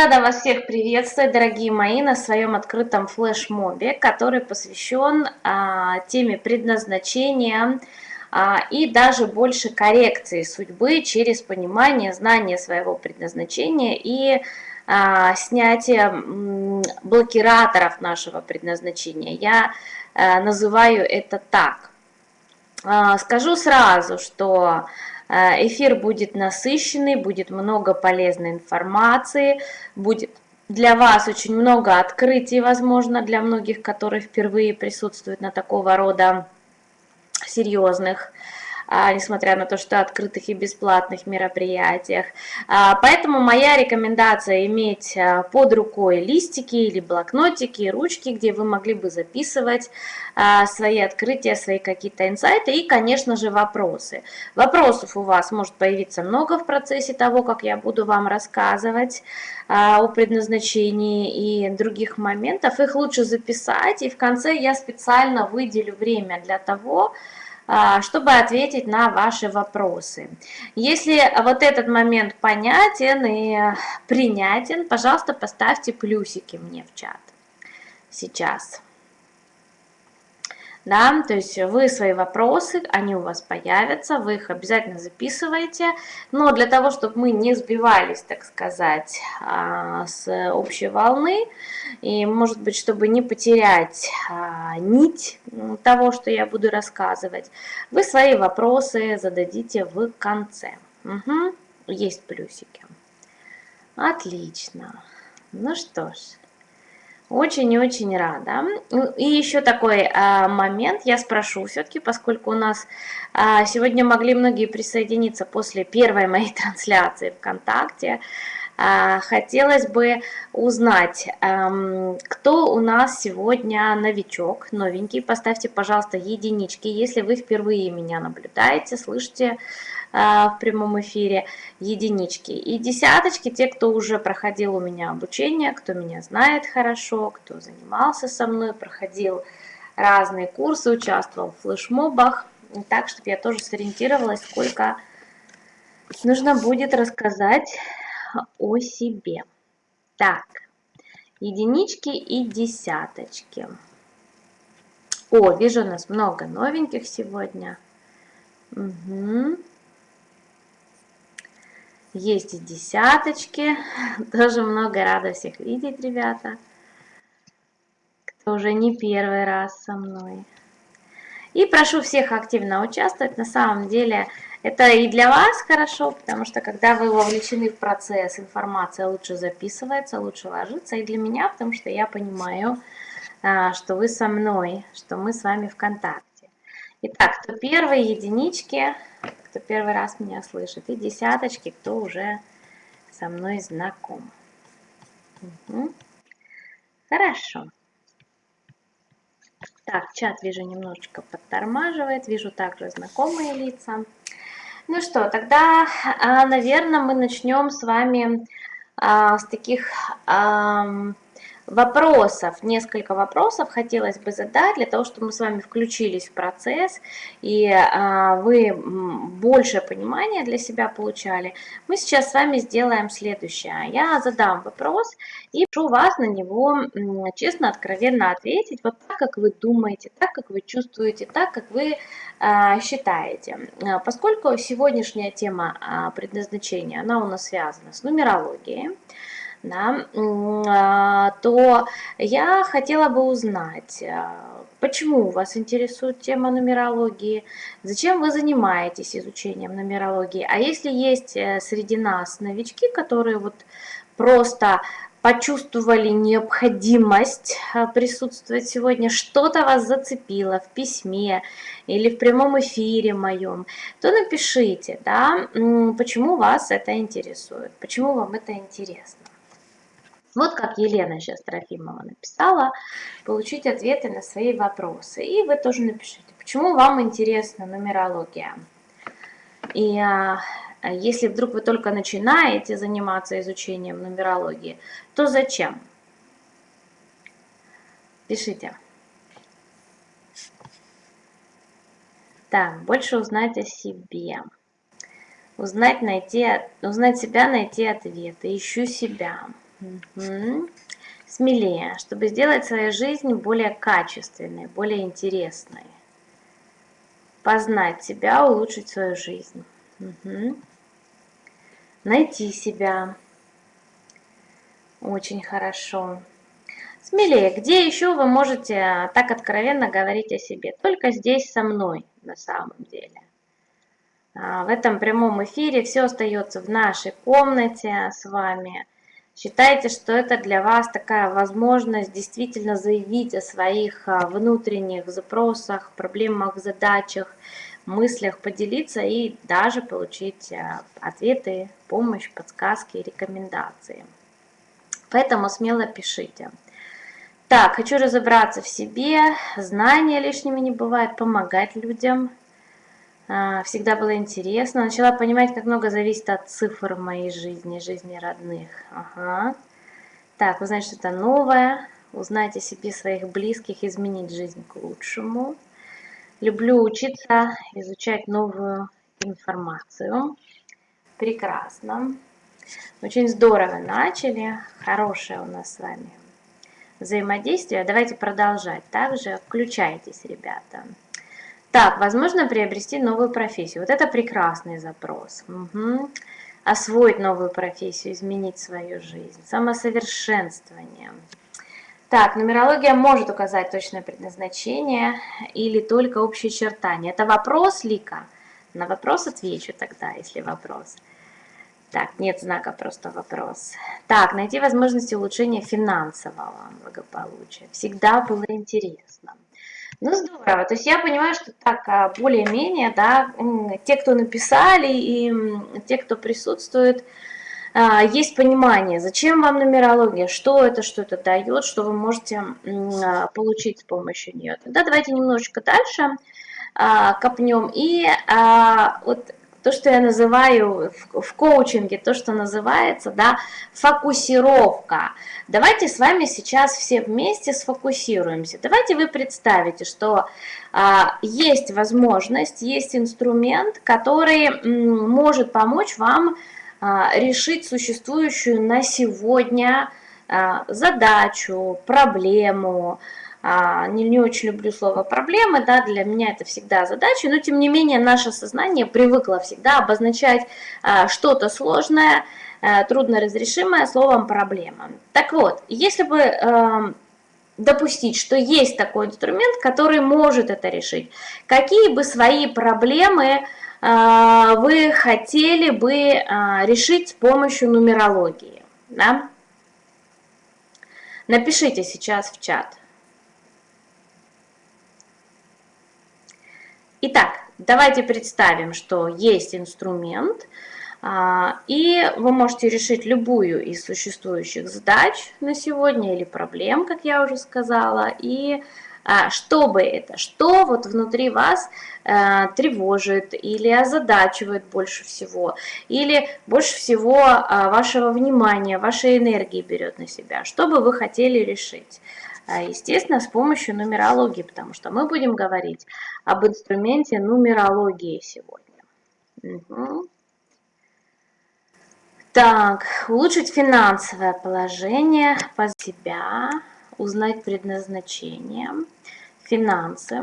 Рада вас всех приветствовать, дорогие мои, на своем открытом флешмобе, который посвящен а, теме предназначения а, и даже больше коррекции судьбы через понимание, знание своего предназначения и а, снятие блокираторов нашего предназначения. Я а, называю это так. А, скажу сразу, что эфир будет насыщенный, будет много полезной информации, будет для вас очень много открытий, возможно, для многих, которые впервые присутствуют на такого рода серьезных несмотря на то, что открытых и бесплатных мероприятиях. А, поэтому моя рекомендация иметь а, под рукой листики или блокнотики, ручки, где вы могли бы записывать свои открытия, свои какие-то инсайты и, конечно же, вопросы. Вопросов у вас может появиться много в процессе того, как я буду вам рассказывать о предназначении и других моментов. Их лучше записать, и в конце я специально выделю время для того, а, чтобы ответить на ваши вопросы. Если вот этот момент понятен и принятен, пожалуйста, поставьте плюсики мне в чат сейчас да, то есть вы свои вопросы, они у вас появятся, вы их обязательно записываете, но для того, чтобы мы не сбивались, так сказать, а, с общей волны, и, может быть, чтобы не потерять а, нить того, что я буду рассказывать, вы свои вопросы зададите в конце. Угу. Есть плюсики. Отлично. Ну что ж. Очень-очень рада. Ну, и еще такой а, момент, я спрошу все-таки, поскольку у нас а, сегодня могли многие присоединиться после первой моей трансляции ВКонтакте, хотелось бы узнать, а, кто у нас сегодня новичок, новенький. Поставьте, пожалуйста, единички, если вы впервые меня наблюдаете, слышите, а, в прямом эфире единички. И десяточки, те, кто уже проходил у меня обучение, кто меня знает хорошо, кто занимался со мной, проходил разные курсы, участвовал в флешмобах, так, чтобы я тоже сориентировалась, сколько нужно будет рассказать о себе. Так, единички и десяточки. О, вижу, у нас много новеньких сегодня. Угу. Есть и десяточки. Тоже много рада всех видеть, ребята. Кто уже не первый раз со мной. И прошу всех активно участвовать. На самом деле это и для вас хорошо, потому что когда вы вовлечены в процесс, информация лучше записывается, лучше ложится. И для меня, потому что я понимаю, а, что вы со мной, что мы с вами в контакте. Итак, кто первые единички, кто первый раз меня слышит, и десяточки, кто уже со мной знаком. Угу. Хорошо. Так, чат вижу немножечко подтормаживает, вижу также знакомые лица. Ну что, тогда, а, наверное, мы начнем с вами а, с таких вопросов, несколько вопросов хотелось бы задать, для того, чтобы мы с вами включились в процесс, и а, вы больше понимания для себя получали. Мы сейчас с вами сделаем следующее. Я задам вопрос и прошу вас на него честно, откровенно ответить, вот так, как вы думаете, так, как вы чувствуете, так, как вы а, считаете. А, поскольку сегодняшняя тема предназначения, она у нас связана с нумерологией, да, то я хотела бы узнать, а, почему вас интересует тема нумерологии, зачем вы занимаетесь изучением нумерологии, а если есть э, среди нас новички, которые вот просто почувствовали необходимость а, присутствовать сегодня, что-то вас зацепило в письме или в прямом эфире моем, то напишите, да, почему вас это интересует, почему вам это интересно. Вот как Елена сейчас Трофимова написала, получить ответы на свои вопросы. И вы тоже напишите, почему вам интересна нумерология. И а, если вдруг вы только начинаете заниматься изучением нумерологии, то зачем? Пишите. Так, больше узнать о себе. Узнать, найти, узнать себя, найти ответы. Ищу себя. Угу. Смелее, чтобы сделать свою жизнь более качественной, более интересной. Познать себя, улучшить свою жизнь. Угу. Найти себя. Очень хорошо. Смелее, где еще вы можете так откровенно говорить о себе? Только здесь со мной, на самом деле. А, в этом прямом эфире все остается в нашей комнате с вами. Считайте, что это для вас такая возможность действительно заявить о своих а, внутренних запросах, проблемах, задачах, мыслях, поделиться и даже получить а, ответы, помощь, подсказки, рекомендации. Поэтому смело пишите. Так, хочу разобраться в себе, знания лишними не бывает, помогать людям. А, всегда было интересно. Начала понимать, как много зависит от цифр в моей жизни, жизни родных. Ага. Так, узнать что-то новое, узнать о себе своих близких, изменить жизнь к лучшему. Люблю учиться, изучать новую информацию. Прекрасно. Очень здорово начали. Хорошее у нас с вами взаимодействия. Давайте продолжать. Также включайтесь, ребята. Так, возможно приобрести новую профессию. Вот это прекрасный запрос. Угу. Освоить новую профессию, изменить свою жизнь. Самосовершенствование. Так, нумерология может указать точное предназначение или только общие чертания. Это вопрос, Лика? На вопрос отвечу тогда, если вопрос. Так, нет знака, просто вопрос. Так, найти возможности улучшения финансового благополучия. Всегда было интересно. Ну, здорово. То есть я понимаю, что так а, более-менее, да, те, кто написали и те, кто присутствует, а, есть понимание, зачем вам нумерология, что это, что это дает, что вы можете а, получить с помощью нее. Тогда давайте немножечко дальше копнем. И вот то, что я называю в, в коучинге, то, что называется, да, фокусировка. Давайте с вами сейчас все вместе сфокусируемся. Давайте вы представите, что а, есть возможность, есть инструмент, который может помочь вам а, решить существующую на сегодня а, задачу, проблему, а, не, не очень люблю слово проблемы, да, для меня это всегда задача, но тем не менее наше сознание привыкло всегда обозначать а, что-то сложное, а, трудноразрешимое словом проблема. Так вот, если бы а, допустить, что есть такой инструмент, который может это решить, какие бы свои проблемы а, вы хотели бы а, решить с помощью нумерологии, да? Напишите сейчас в чат. Итак, давайте представим, что есть инструмент, и вы можете решить любую из существующих задач на сегодня или проблем, как я уже сказала, и а, что бы это, что вот внутри вас э, тревожит или озадачивает больше всего, или больше всего а, вашего внимания, вашей энергии берет на себя, что бы вы хотели решить. А, естественно, с помощью нумерологии, потому что мы будем говорить об инструменте нумерологии сегодня. Угу. Так, улучшить финансовое положение по себя, узнать предназначение, финансы.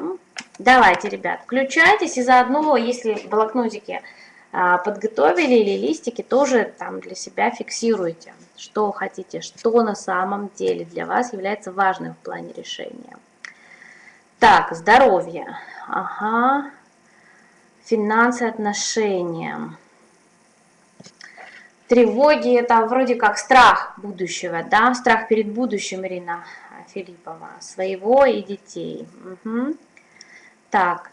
Давайте, ребят, включайтесь и заодно, если в блокнотике а, подготовили или листики, тоже там для себя фиксируйте, что хотите, что на самом деле для вас является важным в плане решения. Так, здоровье. Ага. Финансы, отношения. Тревоги – это вроде как страх будущего, да? Страх перед будущим, Ирина Филиппова. Своего и детей. Угу. Так,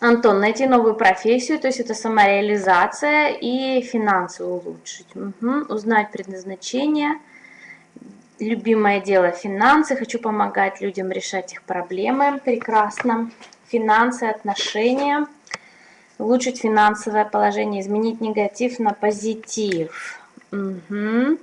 Антон, найти новую профессию, то есть это самореализация и финансы улучшить. Угу. Узнать предназначение. Любимое дело финансы. Хочу помогать людям решать их проблемы. Прекрасно. Финансы, отношения. Улучшить финансовое положение. Изменить негатив на позитив. Угу.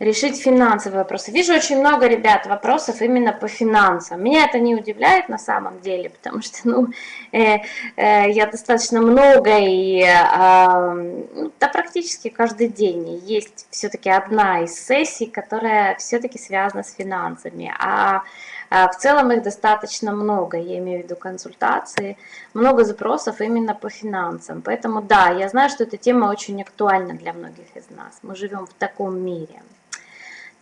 решить финансовые вопросы. Вижу очень много, ребят, вопросов именно по финансам. Меня это не удивляет на самом деле, потому что, ну, э, э, я достаточно много и, э, да, практически каждый день есть все-таки одна из сессий, которая все-таки связана с финансами. А в целом их достаточно много, я имею в виду консультации, много запросов именно по финансам. Поэтому да, я знаю, что эта тема очень актуальна для многих из нас. Мы живем в таком мире.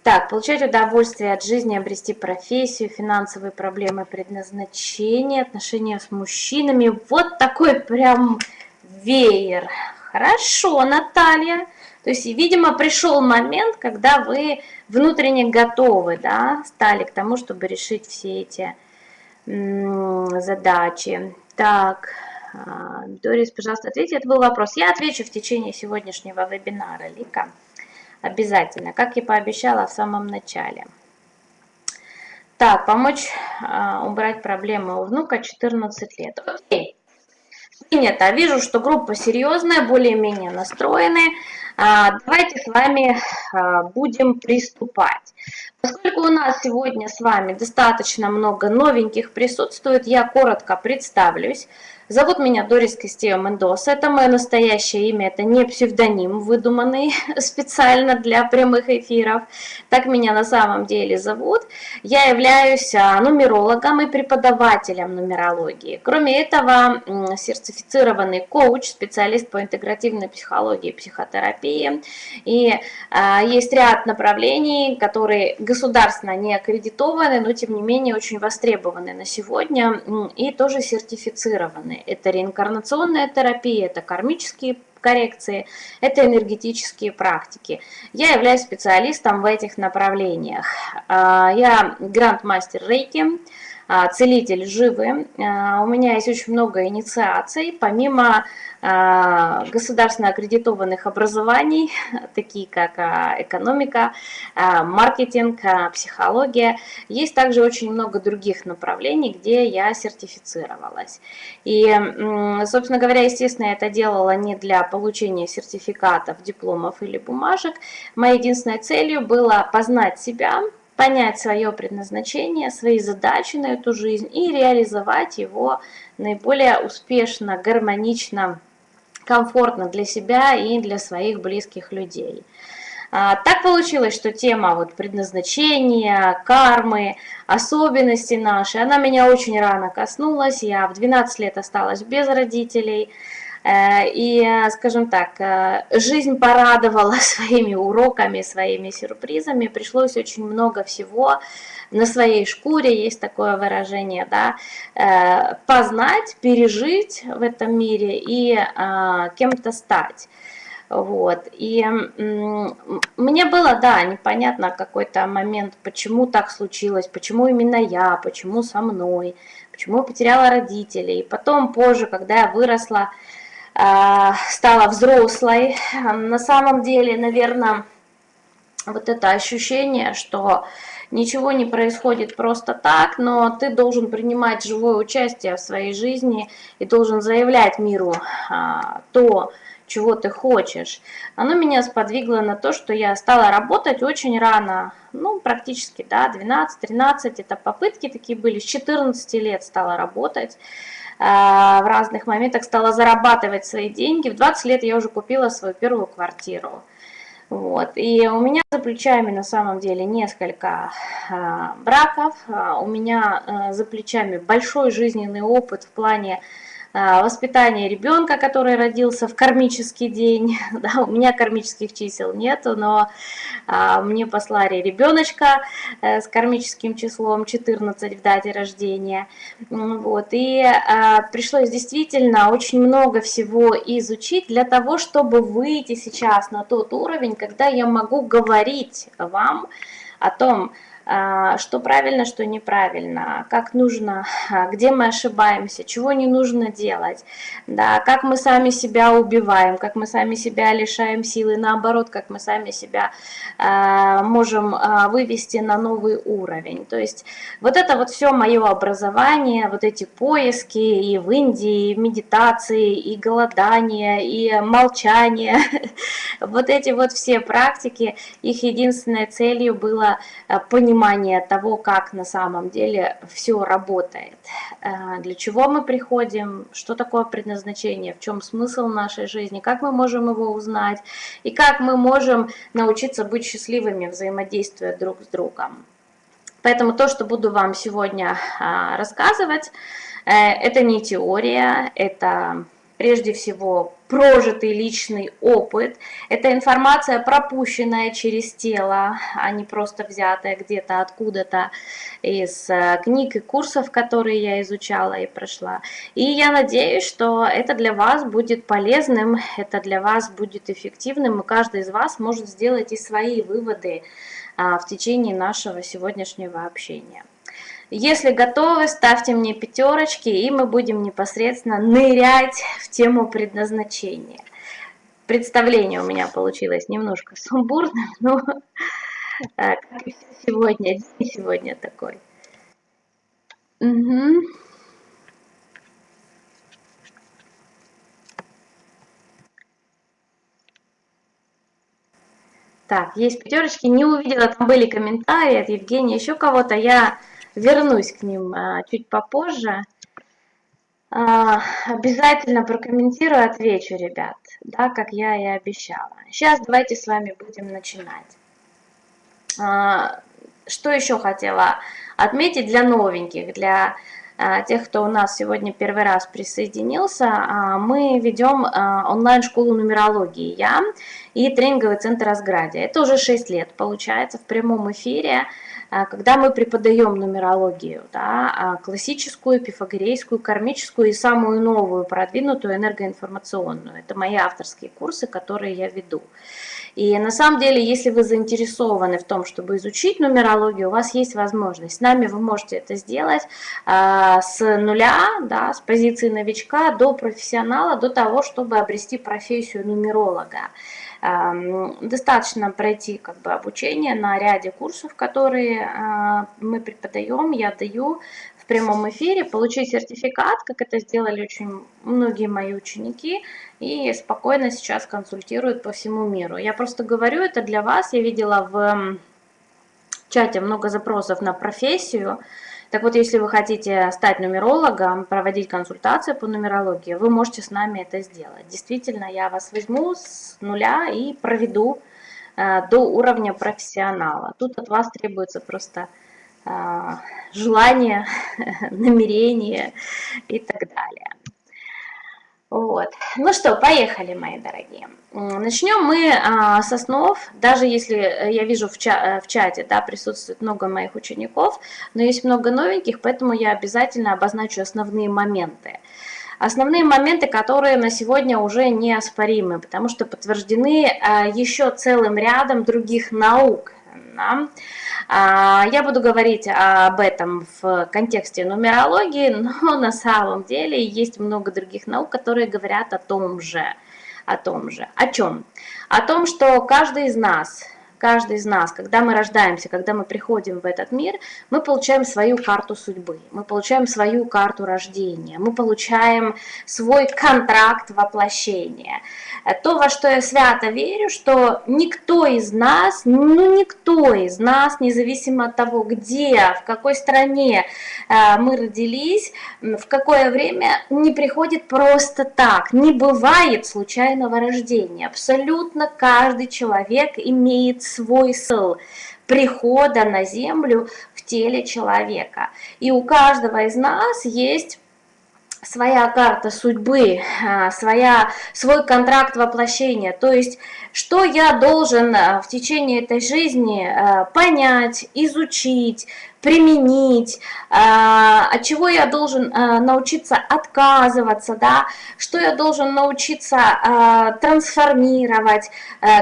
Так, получать удовольствие от жизни, обрести профессию, финансовые проблемы, предназначение, отношения с мужчинами. Вот такой прям веер. Хорошо, Наталья. То есть, видимо, пришел момент, когда вы внутренне готовы, да, стали к тому, чтобы решить все эти задачи. Так, а, Дорис, пожалуйста, ответьте. Это был вопрос. Я отвечу в течение сегодняшнего вебинара, Лика. Обязательно, как и пообещала в самом начале. Так, помочь а, убрать проблемы у внука 14 лет. Окей. Принято. Вижу, что группа серьезная, более-менее настроенные. А, давайте с вами а, будем приступать. Поскольку у нас сегодня с вами достаточно много новеньких присутствует, я коротко представлюсь. Зовут меня Дорис Костео Мендоса, это мое настоящее имя, это не псевдоним, выдуманный специально для прямых эфиров. Так меня на самом деле зовут. Я являюсь а, нумерологом и преподавателем нумерологии. Кроме этого, сертифицированный коуч, специалист по интегративной психологии и психотерапии. И а, есть ряд направлений, которые государственно не аккредитованы, но тем не менее очень востребованы на сегодня и тоже сертифицированы. Это реинкарнационная терапия, это кармические коррекции, это энергетические практики. Я являюсь специалистом в этих направлениях. А, я гранд-мастер Рейки, а, целитель живы. А, у меня есть очень много инициаций, помимо государственно аккредитованных образований, такие как экономика, маркетинг, психология. Есть также очень много других направлений, где я сертифицировалась. И, собственно говоря, естественно, я это делала не для получения сертификатов, дипломов или бумажек. Моей единственной целью было познать себя, понять свое предназначение, свои задачи на эту жизнь и реализовать его наиболее успешно, гармонично, комфортно для себя и для своих близких людей. А, так получилось, что тема вот предназначения, кармы, особенности наши, она меня очень рано коснулась. Я в 12 лет осталась без родителей. Э, и, скажем так, э, жизнь порадовала своими уроками, своими сюрпризами. Пришлось очень много всего на своей шкуре, есть такое выражение, да, э, познать, пережить в этом мире и кем-то стать. Вот. И мне было, да, непонятно какой-то момент, почему так случилось, почему именно я, почему со мной, почему я потеряла родителей. Потом, позже, когда я выросла, стала взрослой. На самом деле, наверное, вот это ощущение, что ничего не происходит просто так, но ты должен принимать живое участие в своей жизни и должен заявлять миру а, то, чего ты хочешь. Оно меня сподвигло на то, что я стала работать очень рано, ну, практически, да, 12-13, это попытки такие были, с 14 лет стала работать. А, в разных моментах стала зарабатывать свои деньги. В 20 лет я уже купила свою первую квартиру. Вот. И у меня за плечами на самом деле несколько а, браков, а, у меня за плечами большой жизненный опыт в плане воспитание ребенка, который родился в кармический день. Да, у меня кармических чисел нету, но а, мне послали ребеночка а, с кармическим числом 14 в дате рождения. Вот, и а, пришлось действительно очень много всего изучить для того, чтобы выйти сейчас на тот уровень, когда я могу говорить вам о том, а, что правильно, что неправильно, как нужно, а, где мы ошибаемся, чего не нужно делать, да, как мы сами себя убиваем, как мы сами себя лишаем силы, наоборот, как мы сами себя э, можем вывести на новый уровень. То есть вот это вот все мое образование, вот эти поиски и в Индии, и медитации, и голодание, и молчание, вот эти вот все практики, их единственной целью было понимать, понимание того, как на самом деле все работает, э, для чего мы приходим, что такое предназначение, в чем смысл нашей жизни, как мы можем его узнать и как мы можем научиться быть счастливыми, взаимодействуя друг с другом. Поэтому то, что буду вам сегодня а, рассказывать, э, это не теория, это прежде всего прожитый личный опыт. Это информация, пропущенная через тело, а не просто взятая где-то откуда-то из э, книг и курсов, которые я изучала и прошла. И я надеюсь, что это для вас будет полезным, это для вас будет эффективным, и каждый из вас может сделать и свои выводы а, в течение нашего сегодняшнего общения. Если готовы, ставьте мне пятерочки, и мы будем непосредственно нырять в тему предназначения. Представление у меня получилось немножко сумбурным, но как сегодня, сегодня такой. Угу. Так, есть пятерочки, не увидела, там были комментарии от Евгения, еще кого-то. Я вернусь к ним а, чуть попозже. А, обязательно прокомментирую, отвечу, ребят, да, как я и обещала. Сейчас давайте с вами будем начинать. А, что еще хотела отметить для новеньких, для тех, кто у нас сегодня первый раз присоединился, мы ведем онлайн-школу нумерологии «Я» и тренинговый центр «Разградия». Это уже 6 лет, получается, в прямом эфире. А, когда мы преподаем нумерологию, да, а, классическую, пифагорейскую, кармическую и самую новую, продвинутую энергоинформационную. Это мои авторские курсы, которые я веду. И на самом деле, если вы заинтересованы в том, чтобы изучить нумерологию, у вас есть возможность. С нами вы можете это сделать э, с нуля, да, с позиции новичка до профессионала, до того, чтобы обрести профессию нумеролога. Достаточно пройти как бы, обучение на ряде курсов, которые а, мы преподаем, я даю в прямом эфире, получить сертификат, как это сделали очень многие мои ученики, и спокойно сейчас консультируют по всему миру. Я просто говорю это для вас, я видела в чате много запросов на профессию, так вот, если вы хотите стать нумерологом, проводить консультации по нумерологии, вы можете с нами это сделать. Действительно, я вас возьму с нуля и проведу э, до уровня профессионала. Тут от вас требуется просто э, желание, намерение и так далее. Вот. Ну что, поехали, мои дорогие. Начнем мы а, с основ, даже если э, я вижу в, ча э, в чате, да, присутствует много моих учеников, но есть много новеньких, поэтому я обязательно обозначу основные моменты. Основные моменты, которые на сегодня уже неоспоримы, потому что подтверждены а, еще целым рядом других наук. Да? А, я буду говорить об этом в контексте нумерологии, но на самом деле есть много других наук, которые говорят о том же. О том же. О чем? О том, что каждый из нас каждый из нас, когда мы рождаемся, когда мы приходим в этот мир, мы получаем свою карту судьбы, мы получаем свою карту рождения, мы получаем свой контракт воплощения. То, во что я свято верю, что никто из нас, ну никто из нас, независимо от того, где, в какой стране э, мы родились, в какое время, не приходит просто так. Не бывает случайного рождения. Абсолютно каждый человек имеет свой смысл прихода на землю в теле человека. И у каждого из нас есть своя карта судьбы, а, своя, свой контракт воплощения. То есть, что я должен а, в течение этой жизни а, понять, изучить, применить, а, от чего я должен а, научиться отказываться, да, что я должен научиться а, трансформировать,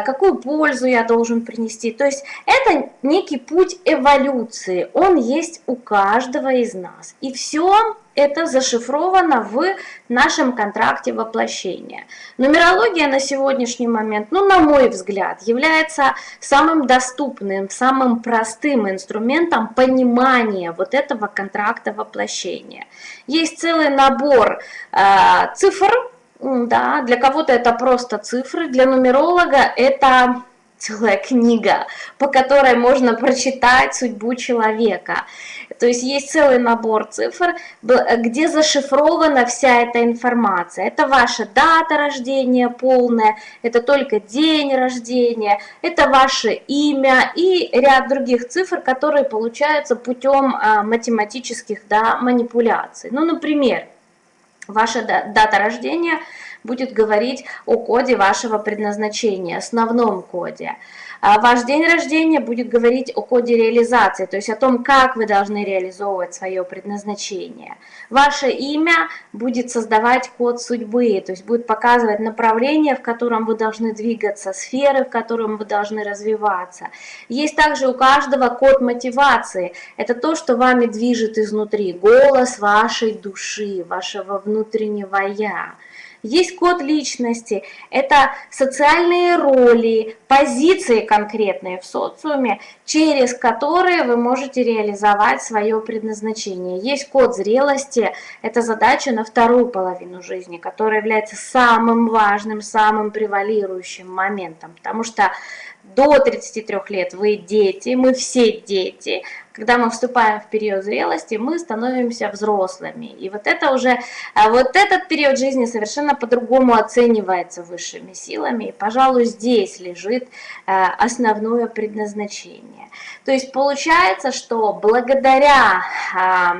какую пользу я должен принести. То есть это некий путь эволюции, он есть у каждого из нас. И все это зашифровано в нашем контракте воплощения. Нумерология на сегодняшний момент, ну, на мой взгляд, является самым доступным, самым простым инструментом понимания вот этого контракта воплощения. Есть целый набор э, цифр, да, для кого-то это просто цифры, для нумеролога это целая книга, по которой можно прочитать судьбу человека. То есть есть целый набор цифр, где зашифрована вся эта информация. Это ваша дата рождения полная, это только день рождения, это ваше имя и ряд других цифр, которые получаются путем а, математических да, манипуляций. Ну, например, ваша дата рождения – будет говорить о коде вашего предназначения, основном коде. А ваш день рождения будет говорить о коде реализации, то есть о том, как вы должны реализовывать свое предназначение. Ваше имя будет создавать код судьбы, то есть будет показывать направление, в котором вы должны двигаться, сферы, в котором вы должны развиваться. Есть также у каждого код мотивации. Это то, что вами движет изнутри, голос вашей души, вашего внутреннего «я». Есть код личности, это социальные роли, позиции конкретные в социуме, через которые вы можете реализовать свое предназначение. Есть код зрелости, это задача на вторую половину жизни, которая является самым важным, самым превалирующим моментом, потому что до 33 лет вы дети, мы все дети, когда мы вступаем в период зрелости, мы становимся взрослыми. И вот это уже, а вот этот период жизни совершенно по-другому оценивается высшими силами. И, пожалуй, здесь лежит э, основное предназначение. То есть получается, что благодаря а,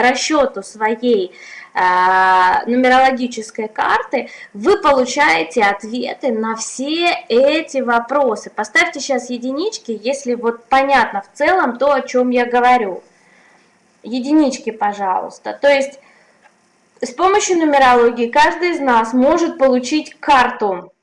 расчету своей нумерологической карты, вы получаете ответы на все эти вопросы. Поставьте сейчас единички, если вот понятно в целом то, о чем я говорю. Единички, пожалуйста. То есть с помощью нумерологии каждый из нас может получить карту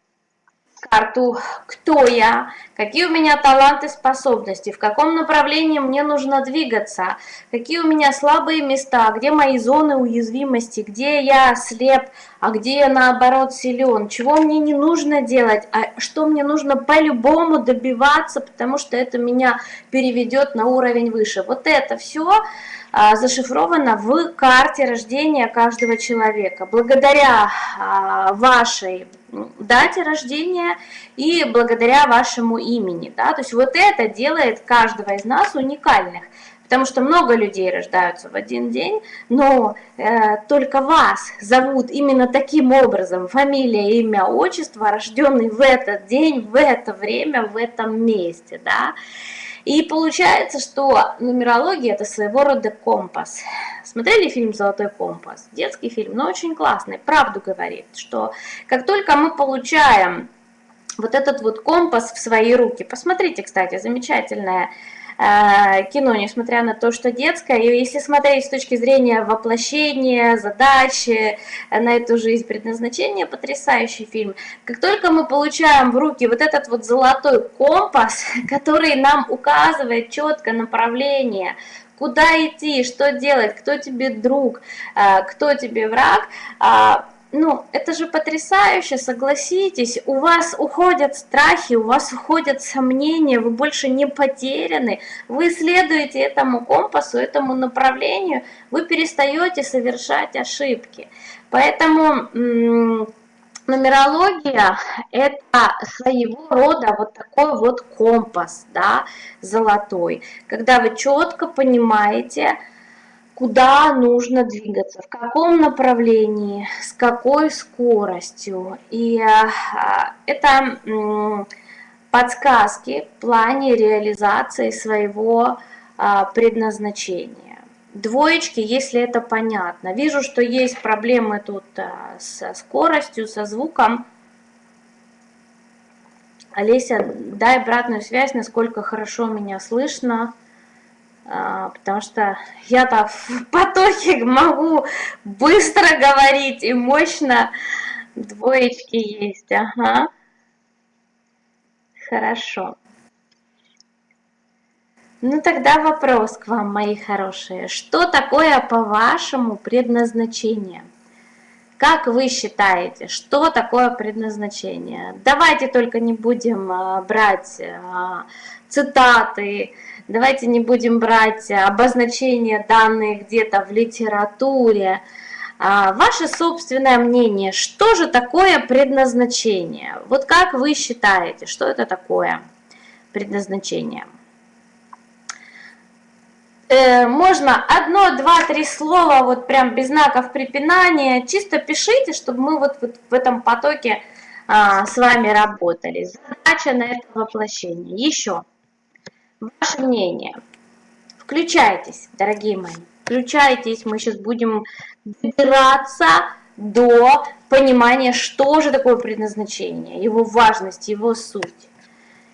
карту, кто я, какие у меня таланты, способности, в каком направлении мне нужно двигаться, какие у меня слабые места, где мои зоны уязвимости, где я слеп, а где я наоборот силен, чего мне не нужно делать, а что мне нужно по-любому добиваться, потому что это меня переведет на уровень выше. Вот это все а, зашифровано в карте рождения каждого человека. Благодаря а, вашей дате рождения и благодаря вашему имени. Да? То есть вот это делает каждого из нас уникальных. Потому что много людей рождаются в один день, но э, только вас зовут именно таким образом, фамилия, имя, отчество, рожденный в этот день, в это время, в этом месте. Да? И получается, что нумерология это своего рода компас. Смотрели фильм «Золотой компас»? Детский фильм, но очень классный, правду говорит, что как только мы получаем вот этот вот компас в свои руки, посмотрите, кстати, замечательная кино, несмотря на то, что детское. И если смотреть с точки зрения воплощения, задачи э, на эту жизнь, предназначения, потрясающий фильм. Как только мы получаем в руки вот этот вот золотой компас, который нам указывает четко направление, куда идти, что делать, кто тебе друг, э, кто тебе враг, а, ну, это же потрясающе, согласитесь, у вас уходят страхи, у вас уходят сомнения, вы больше не потеряны, вы следуете этому компасу, этому направлению, вы перестаете совершать ошибки. Поэтому нумерология – это своего рода вот такой вот компас, да, золотой, когда вы четко понимаете, куда нужно двигаться, в каком направлении, с какой скоростью. И а, это подсказки в плане реализации своего а, предназначения. Двоечки, если это понятно. Вижу, что есть проблемы тут а, со скоростью, со звуком. Олеся, дай обратную связь, насколько хорошо меня слышно. А, потому что я-то в потоке могу быстро говорить и мощно. Двоечки есть, ага. Хорошо. Ну тогда вопрос к вам, мои хорошие. Что такое, по-вашему, предназначение? Как вы считаете, что такое предназначение? Давайте только не будем а, брать а, цитаты, давайте не будем брать обозначения данные где-то в литературе. А, ваше собственное мнение, что же такое предназначение? Вот как вы считаете, что это такое предназначение? Э, можно одно, два, три слова, вот прям без знаков препинания, чисто пишите, чтобы мы вот, вот в этом потоке а, с вами работали. Задача на это воплощение. Еще. Ваше мнение. Включайтесь, дорогие мои. Включайтесь, мы сейчас будем добираться до понимания, что же такое предназначение, его важность, его суть.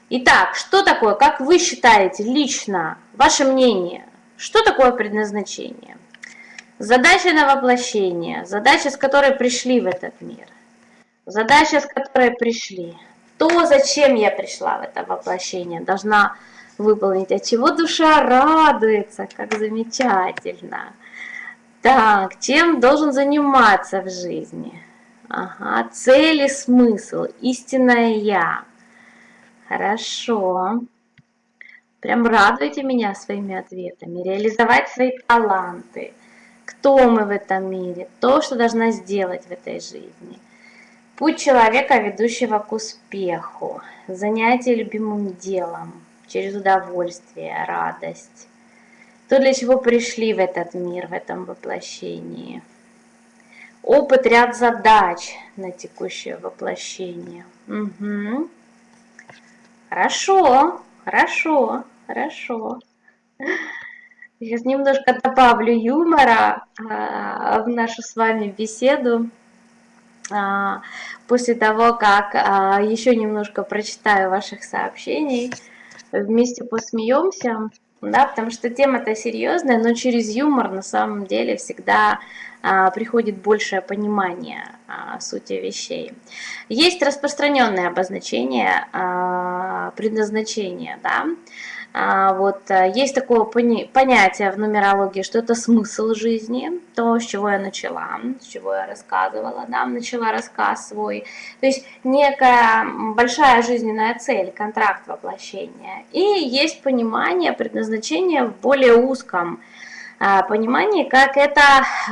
Итак, что такое, как вы считаете лично, ваше мнение, что такое предназначение? Задача на воплощение, задача, с которой пришли в этот мир, задача, с которой пришли. То, зачем я пришла в это воплощение, должна выполнить, от чего душа радуется, как замечательно. Так, чем должен заниматься в жизни? Ага, цель смысл, истинное я. Хорошо. Прям радуйте меня своими ответами. Реализовать свои таланты. Кто мы в этом мире? То, что должна сделать в этой жизни. Путь человека, ведущего к успеху. Занятие любимым делом. Через удовольствие, радость. То, для чего пришли в этот мир, в этом воплощении. Опыт, ряд задач на текущее воплощение. Угу. Хорошо. Хорошо, хорошо. Сейчас немножко добавлю юмора а, в нашу с вами беседу. А, после того, как а, еще немножко прочитаю ваших сообщений, вместе посмеемся, да, потому что тема-то серьезная, но через юмор на самом деле всегда а, приходит большее понимание а, сути вещей. Есть распространенное обозначение а, предназначения, да, вот есть такое понятие в нумерологии, что это смысл жизни, то, с чего я начала, с чего я рассказывала, да, начала рассказ свой, то есть некая большая жизненная цель, контракт воплощения, и есть понимание предназначения в более узком а, понимании, как это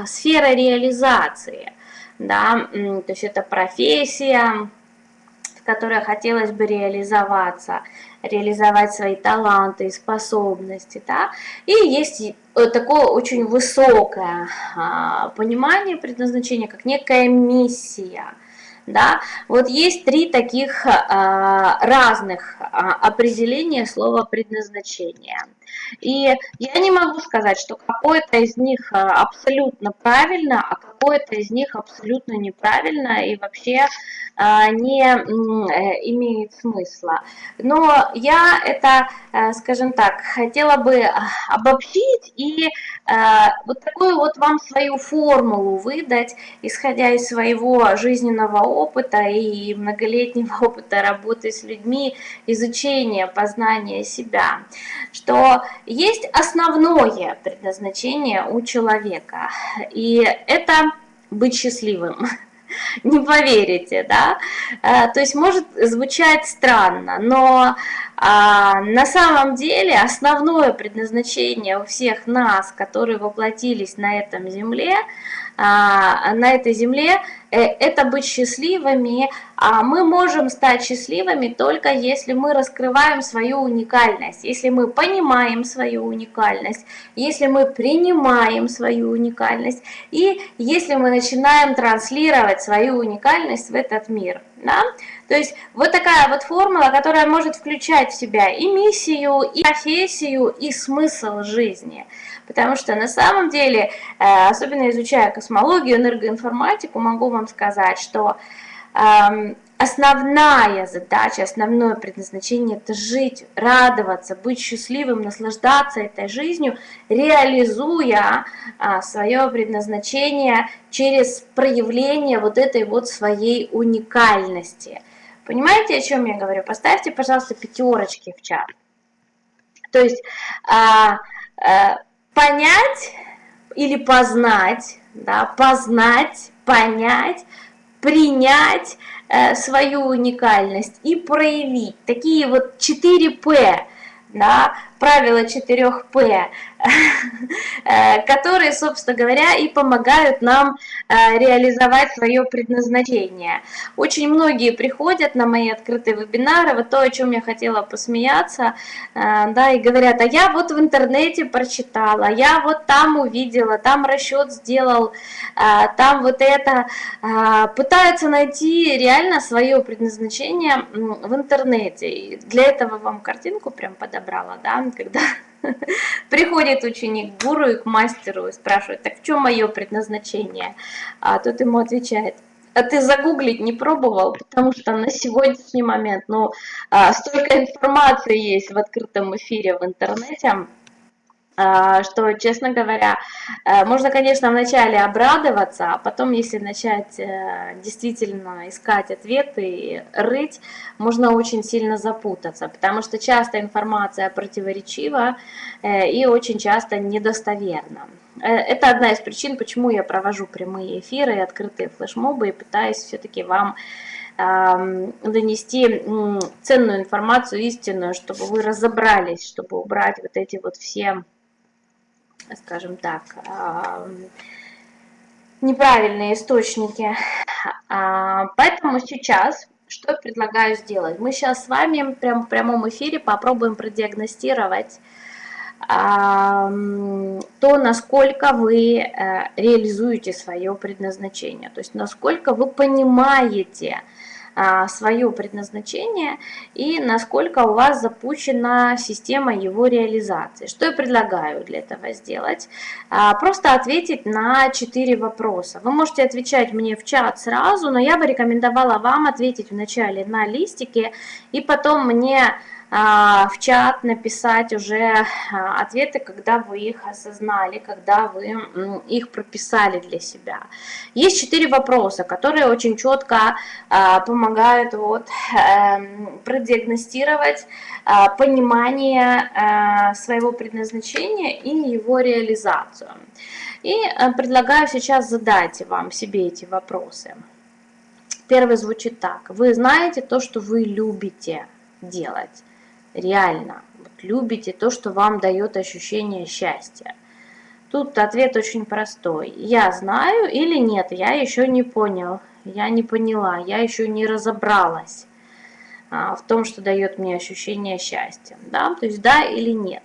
сфера реализации, да, то есть это профессия, в которой хотелось бы реализоваться, реализовать свои таланты и способности, да, и есть такое очень высокое а, понимание предназначения, как некая миссия, да, вот есть три таких а, разных определения слова предназначения – и я не могу сказать, что какое-то из них э, абсолютно правильно, а какое-то из них абсолютно неправильно. И вообще э, не э, имеет смысла. Но я это, скажем так, хотела бы обобщить и вот такую вот вам свою формулу выдать, исходя из своего жизненного опыта и многолетнего опыта работы с людьми, изучения, познания себя, что есть основное предназначение у человека, и это быть счастливым. Не поверите, да? А, то есть может звучать странно, но а, на самом деле основное предназначение у всех нас, которые воплотились на этом земле, а, на этой земле, э, это быть счастливыми. А мы можем стать счастливыми только если мы раскрываем свою уникальность, если мы понимаем свою уникальность, если мы принимаем свою уникальность и если мы начинаем транслировать свою уникальность в этот мир. Да? То есть вот такая вот формула, которая может включать в себя и миссию, и профессию, и смысл жизни. Потому что на самом деле, э, особенно изучая космологию, энергоинформатику, могу вам сказать, что эм, основная задача, основное предназначение – это жить, радоваться, быть счастливым, наслаждаться этой жизнью, реализуя а, свое предназначение через проявление вот этой вот своей уникальности. Понимаете, о чем я говорю? Поставьте, пожалуйста, пятерочки в чат. То есть а, а, понять или познать, да, познать, понять, принять э, свою уникальность и проявить. Такие вот 4 П, да, правила 4П, э, которые, собственно говоря, и помогают нам э, реализовать свое предназначение. Очень многие приходят на мои открытые вебинары, вот то, о чем я хотела посмеяться, э, да, и говорят, а я вот в интернете прочитала, я вот там увидела, там расчет сделал, там вот это, пытаются найти реально свое предназначение в интернете. И для этого вам картинку прям подобрала, да, когда приходит ученик к гуру и к мастеру и спрашивает, так в чем мое предназначение? А тот ему отвечает, а ты загуглить не пробовал, потому что на сегодняшний момент, ну, а, столько информации есть в открытом эфире в интернете, что, честно говоря, э, можно, конечно, вначале обрадоваться, а потом, если начать э, действительно искать ответы и рыть, можно очень сильно запутаться, потому что часто информация противоречива э, и очень часто недостоверна. Это одна из причин, почему я провожу прямые эфиры и открытые флешмобы и пытаюсь все-таки вам донести ценную информацию, истинную, чтобы вы разобрались, чтобы убрать вот эти вот все скажем так, неправильные источники. А, поэтому сейчас что предлагаю сделать? Мы сейчас с вами прям в прямом эфире попробуем продиагностировать то, насколько вы э, реализуете свое предназначение, то есть насколько вы понимаете, свое предназначение и насколько у вас запущена система его реализации. Что я предлагаю для этого сделать? А, просто ответить на 4 вопроса. Вы можете отвечать мне в чат сразу, но я бы рекомендовала вам ответить вначале на листике и потом мне а, в чат написать уже а, ответы, когда вы их осознали, когда вы их прописали для себя. Есть четыре вопроса, которые очень четко а, помогают вот, эм, продиагностировать понимание своего предназначения и его реализацию. И э, предлагаю сейчас задать вам себе эти вопросы. Первый звучит так. Вы знаете то, что вы любите делать реально вот, любите то, что вам дает ощущение счастья? Тут ответ очень простой. Я знаю или нет, я еще не понял, я не поняла, я еще не разобралась а, в том, что дает мне ощущение счастья. Да? То есть да или нет.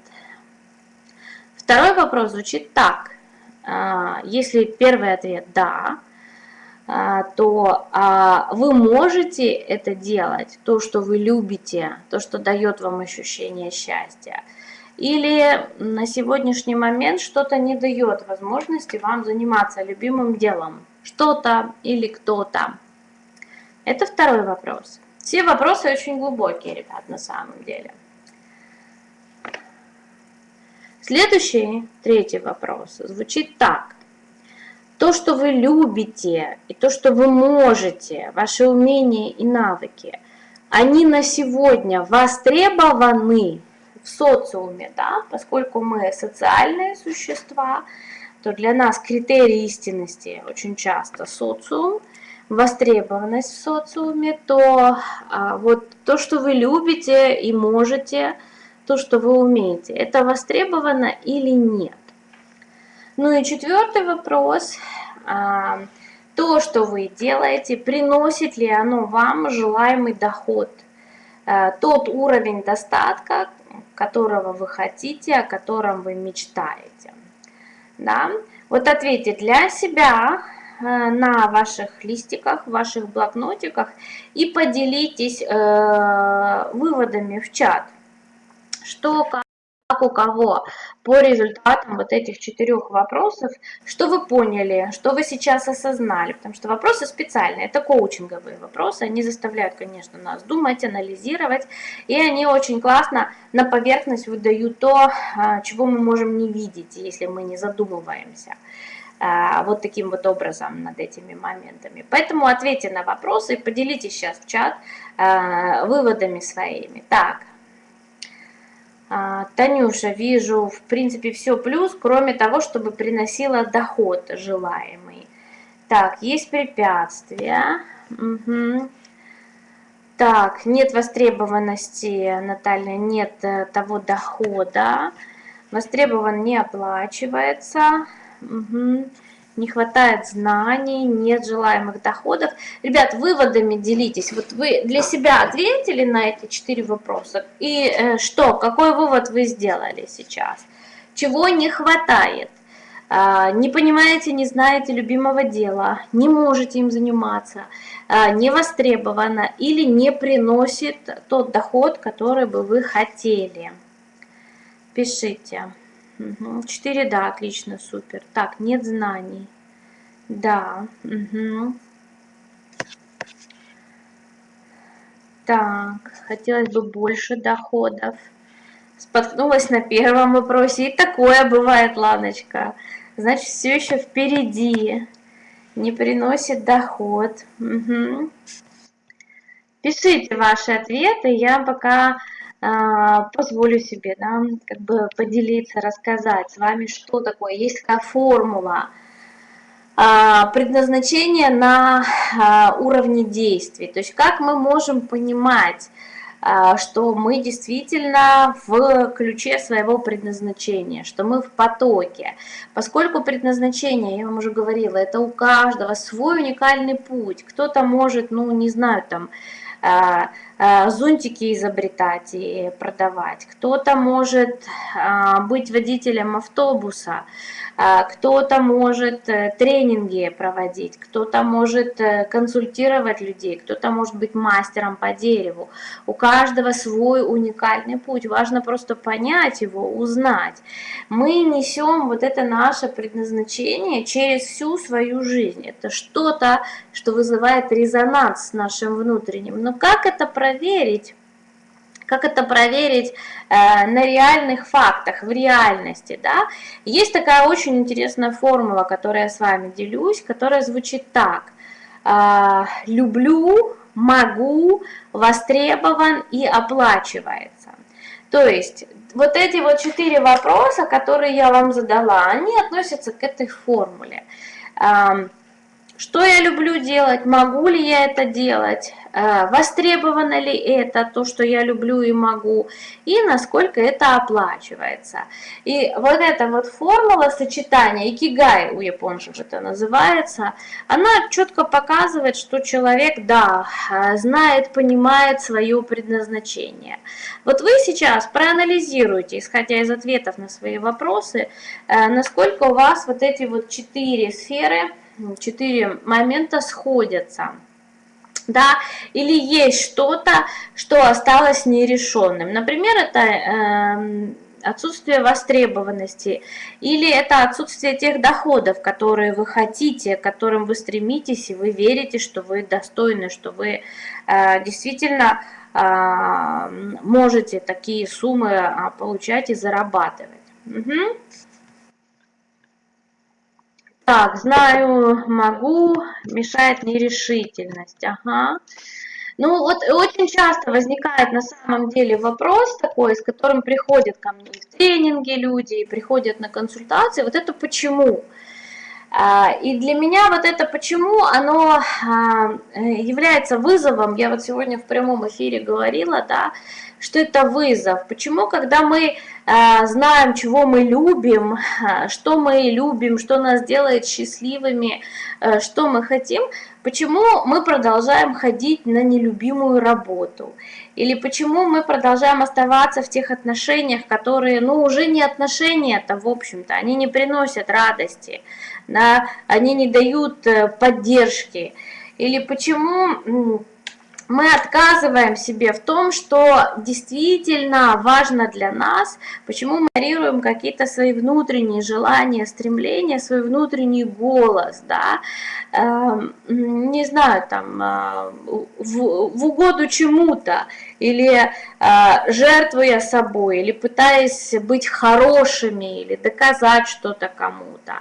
Второй вопрос звучит так. А, если первый ответ «да», то а, вы можете это делать, то, что вы любите, то, что дает вам ощущение счастья. Или на сегодняшний момент что-то не дает возможности вам заниматься любимым делом. Что-то или кто-то. Это второй вопрос. Все вопросы очень глубокие, ребят, на самом деле. Следующий, третий вопрос звучит так. То, что вы любите, и то, что вы можете, ваши умения и навыки, они на сегодня востребованы в социуме, да, поскольку мы социальные существа, то для нас критерий истинности очень часто социум, востребованность в социуме, то а, вот то, что вы любите и можете, то, что вы умеете, это востребовано или нет. Ну и четвертый вопрос. А, то, что вы делаете, приносит ли оно вам желаемый доход? А, тот уровень достатка, которого вы хотите, о котором вы мечтаете. Да? Вот ответьте для себя а, на ваших листиках, ваших блокнотиках и поделитесь э, выводами в чат. Что, как как у кого по результатам вот этих четырех вопросов, что вы поняли, что вы сейчас осознали, потому что вопросы специальные, это коучинговые вопросы, они заставляют, конечно, нас думать, анализировать, и они очень классно на поверхность выдают то, а, чего мы можем не видеть, если мы не задумываемся а, вот таким вот образом над этими моментами. Поэтому ответьте на вопросы и поделитесь сейчас в чат а, выводами своими. Так, Танюша, вижу, в принципе, все плюс, кроме того, чтобы приносила доход желаемый. Так, есть препятствия. Угу. Так, нет востребованности, Наталья, нет э, того дохода. Востребован не оплачивается. Угу не хватает знаний, нет желаемых доходов. Ребят, выводами делитесь. Вот вы для себя ответили на эти четыре вопроса. И э, что, какой вывод вы сделали сейчас? Чего не хватает? Э, не понимаете, не знаете любимого дела, не можете им заниматься, э, не востребовано или не приносит тот доход, который бы вы хотели. Пишите. Угу. 4, да, отлично, супер. Так, нет знаний. Да. Угу. Так, хотелось бы больше доходов. Споткнулась на первом вопросе. И такое бывает, Ланочка. Значит, все еще впереди. Не приносит доход. Угу. Пишите ваши ответы. Я пока позволю себе да, как бы поделиться, рассказать с вами, что такое. Есть такая формула а, предназначения на а, уровне действий. То есть как мы можем понимать, что мы действительно в ключе своего предназначения, что мы в потоке. Поскольку предназначение, я вам уже говорила, это у каждого свой уникальный путь. Кто-то может, ну не знаю, там зонтики изобретать и продавать, кто-то может э, быть водителем автобуса, э, кто-то может тренинги проводить, кто-то может консультировать людей, кто-то может быть мастером по дереву. У каждого свой уникальный путь, важно просто понять его, узнать. Мы несем вот это наше предназначение через всю свою жизнь. Это что-то, что вызывает резонанс с нашим внутренним. Но как это проверить, как это проверить э, на реальных фактах, в реальности, да? Есть такая очень интересная формула, которую я с вами делюсь, которая звучит так. Э, люблю, могу, востребован и оплачивается. То есть вот эти вот четыре вопроса, которые я вам задала, они относятся к этой формуле. Э, что я люблю делать, могу ли я это делать, востребовано ли это, то, что я люблю и могу, и насколько это оплачивается. И вот эта вот формула сочетания, икигай у японцев это называется, она четко показывает, что человек, да, э, знает, понимает свое предназначение. Вот вы сейчас проанализируйте, исходя из ответов на свои вопросы, э, насколько у вас вот эти вот четыре сферы, четыре момента сходятся. Да, или есть что-то, что осталось нерешенным. Например, это э, отсутствие востребованности, или это отсутствие тех доходов, которые вы хотите, к которым вы стремитесь, и вы верите, что вы достойны, что вы э, действительно э, можете такие суммы а, получать и зарабатывать. Угу. Так, знаю, могу, мешает нерешительность. Ага. Ну вот очень часто возникает на самом деле вопрос такой, с которым приходят ко мне в тренинги люди, приходят на консультации. Вот это почему? А, и для меня вот это почему, оно а, является вызовом, я вот сегодня в прямом эфире говорила, да, что это вызов. Почему, когда мы знаем, чего мы любим, э, что мы любим, что нас делает счастливыми, э, что мы хотим, почему мы продолжаем ходить на нелюбимую работу? Или почему мы продолжаем оставаться в тех отношениях, которые, ну, уже не отношения-то, в общем-то, они не приносят радости, да, они не дают поддержки. Или почему мы отказываем себе в том, что действительно важно для нас, почему мы игнорируем какие-то свои внутренние желания, стремления, свой внутренний голос, да, э, не знаю, там, э, в, в угоду чему-то, или э, жертвуя собой, или пытаясь быть хорошими, или доказать что-то кому-то.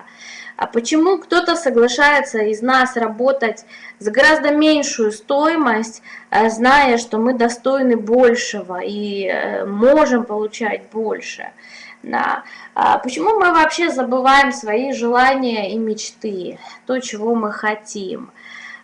А почему кто-то соглашается из нас работать за гораздо меньшую стоимость, э, зная, что мы достойны большего и э, можем получать больше? Да. А почему мы вообще забываем свои желания и мечты, то, чего мы хотим?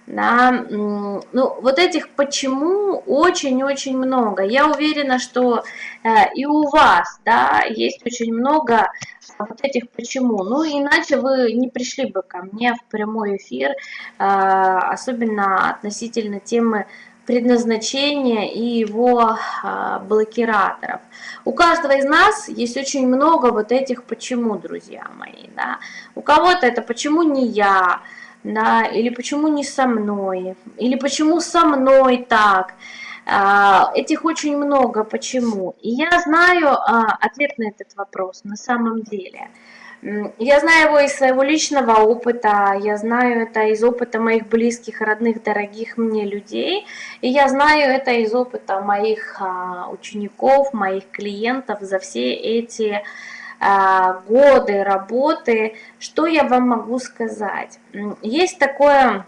Да, ну, вот этих почему очень-очень много. Я уверена, что э, и у вас, да, есть очень много вот этих почему. Ну, иначе вы не пришли бы ко мне в прямой эфир, э, особенно относительно темы предназначения и его э, блокираторов. У каждого из нас есть очень много вот этих почему, друзья мои, да. У кого-то это почему не я, да, или почему не со мной, или почему со мной так. А, этих очень много, почему. И я знаю а, ответ на этот вопрос на самом деле. Я знаю его из своего личного опыта, я знаю это из опыта моих близких, родных, дорогих мне людей, и я знаю это из опыта моих а, учеников, моих клиентов за все эти годы работы, что я вам могу сказать? Есть такое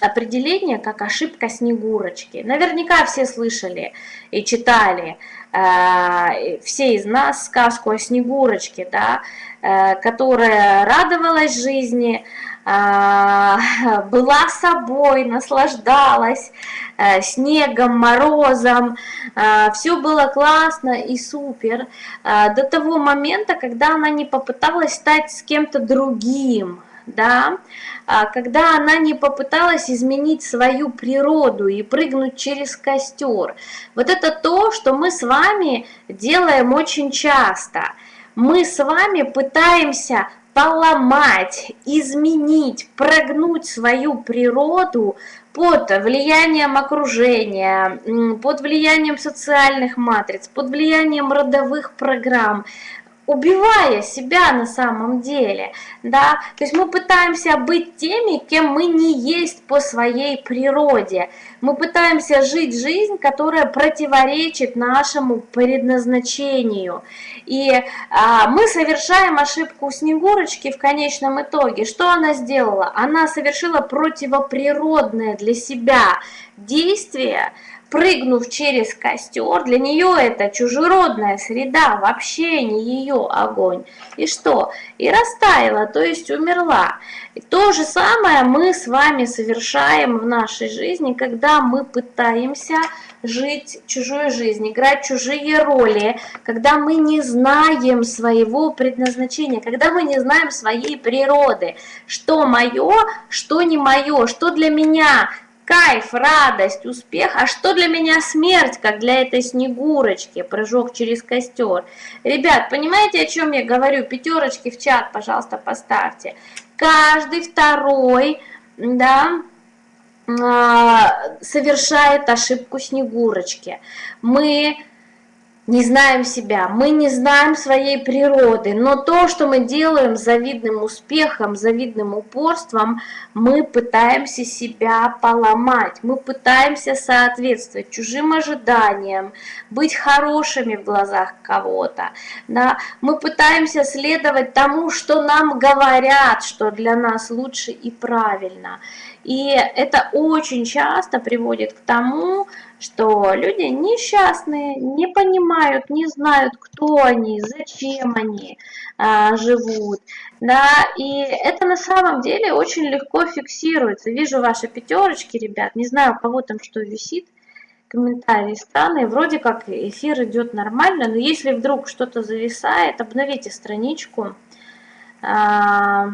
определение, как ошибка Снегурочки. Наверняка все слышали и читали, э, все из нас, сказку о Снегурочке, да, э, которая радовалась жизни, а, была собой, наслаждалась э, снегом, морозом, а, все было классно и супер, а, до того момента, когда она не попыталась стать с кем-то другим, да, когда она не попыталась изменить свою природу и прыгнуть через костер. Вот это то, что мы с вами делаем очень часто. Мы с вами пытаемся поломать, изменить, прогнуть свою природу под влиянием окружения, под влиянием социальных матриц, под влиянием родовых программ, убивая себя на самом деле, да, то есть мы пытаемся быть теми, кем мы не есть по своей природе, мы пытаемся жить жизнь, которая противоречит нашему предназначению, и а, мы совершаем ошибку Снегурочки в конечном итоге, что она сделала? Она совершила противоприродное для себя действие, прыгнув через костер, для нее это чужеродная среда, вообще не ее огонь. И что? И растаяла, то есть умерла. И то же самое мы с вами совершаем в нашей жизни, когда мы пытаемся жить чужой жизнью, играть чужие роли, когда мы не знаем своего предназначения, когда мы не знаем своей природы, что мое, что не мое, что для меня кайф, радость, успех. А что для меня смерть, как для этой снегурочки, прыжок через костер? Ребят, понимаете, о чем я говорю? Пятерочки в чат, пожалуйста, поставьте. Каждый второй, да, а, совершает ошибку снегурочки. Мы не знаем себя, мы не знаем своей природы, но то, что мы делаем завидным успехом, завидным упорством, мы пытаемся себя поломать, мы пытаемся соответствовать чужим ожиданиям, быть хорошими в глазах кого-то, да? мы пытаемся следовать тому, что нам говорят, что для нас лучше и правильно. И это очень часто приводит к тому, люди несчастные, не понимают, не знают, кто они, зачем они а, живут. Да, и это на самом деле очень легко фиксируется. Вижу ваши пятерочки, ребят, не знаю, у кого там что висит, комментарии странные, вроде как эфир идет нормально, но если вдруг что-то зависает, обновите страничку. А,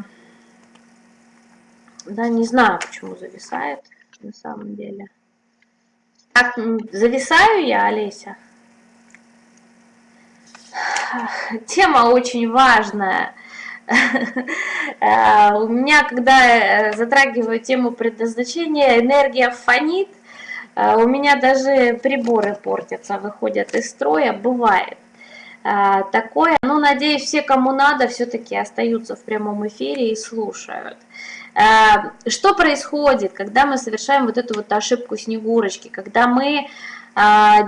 да, не знаю, почему зависает на самом деле. Так, зависаю я, Олеся? Тема очень важная. Э, у меня, когда затрагиваю тему предназначения, энергия фонит, А, у меня даже приборы портятся, выходят из строя, бывает такое. Ну, надеюсь, все, кому надо, все-таки остаются в прямом эфире и слушают. А, что происходит, когда мы совершаем вот эту вот ошибку Снегурочки, когда мы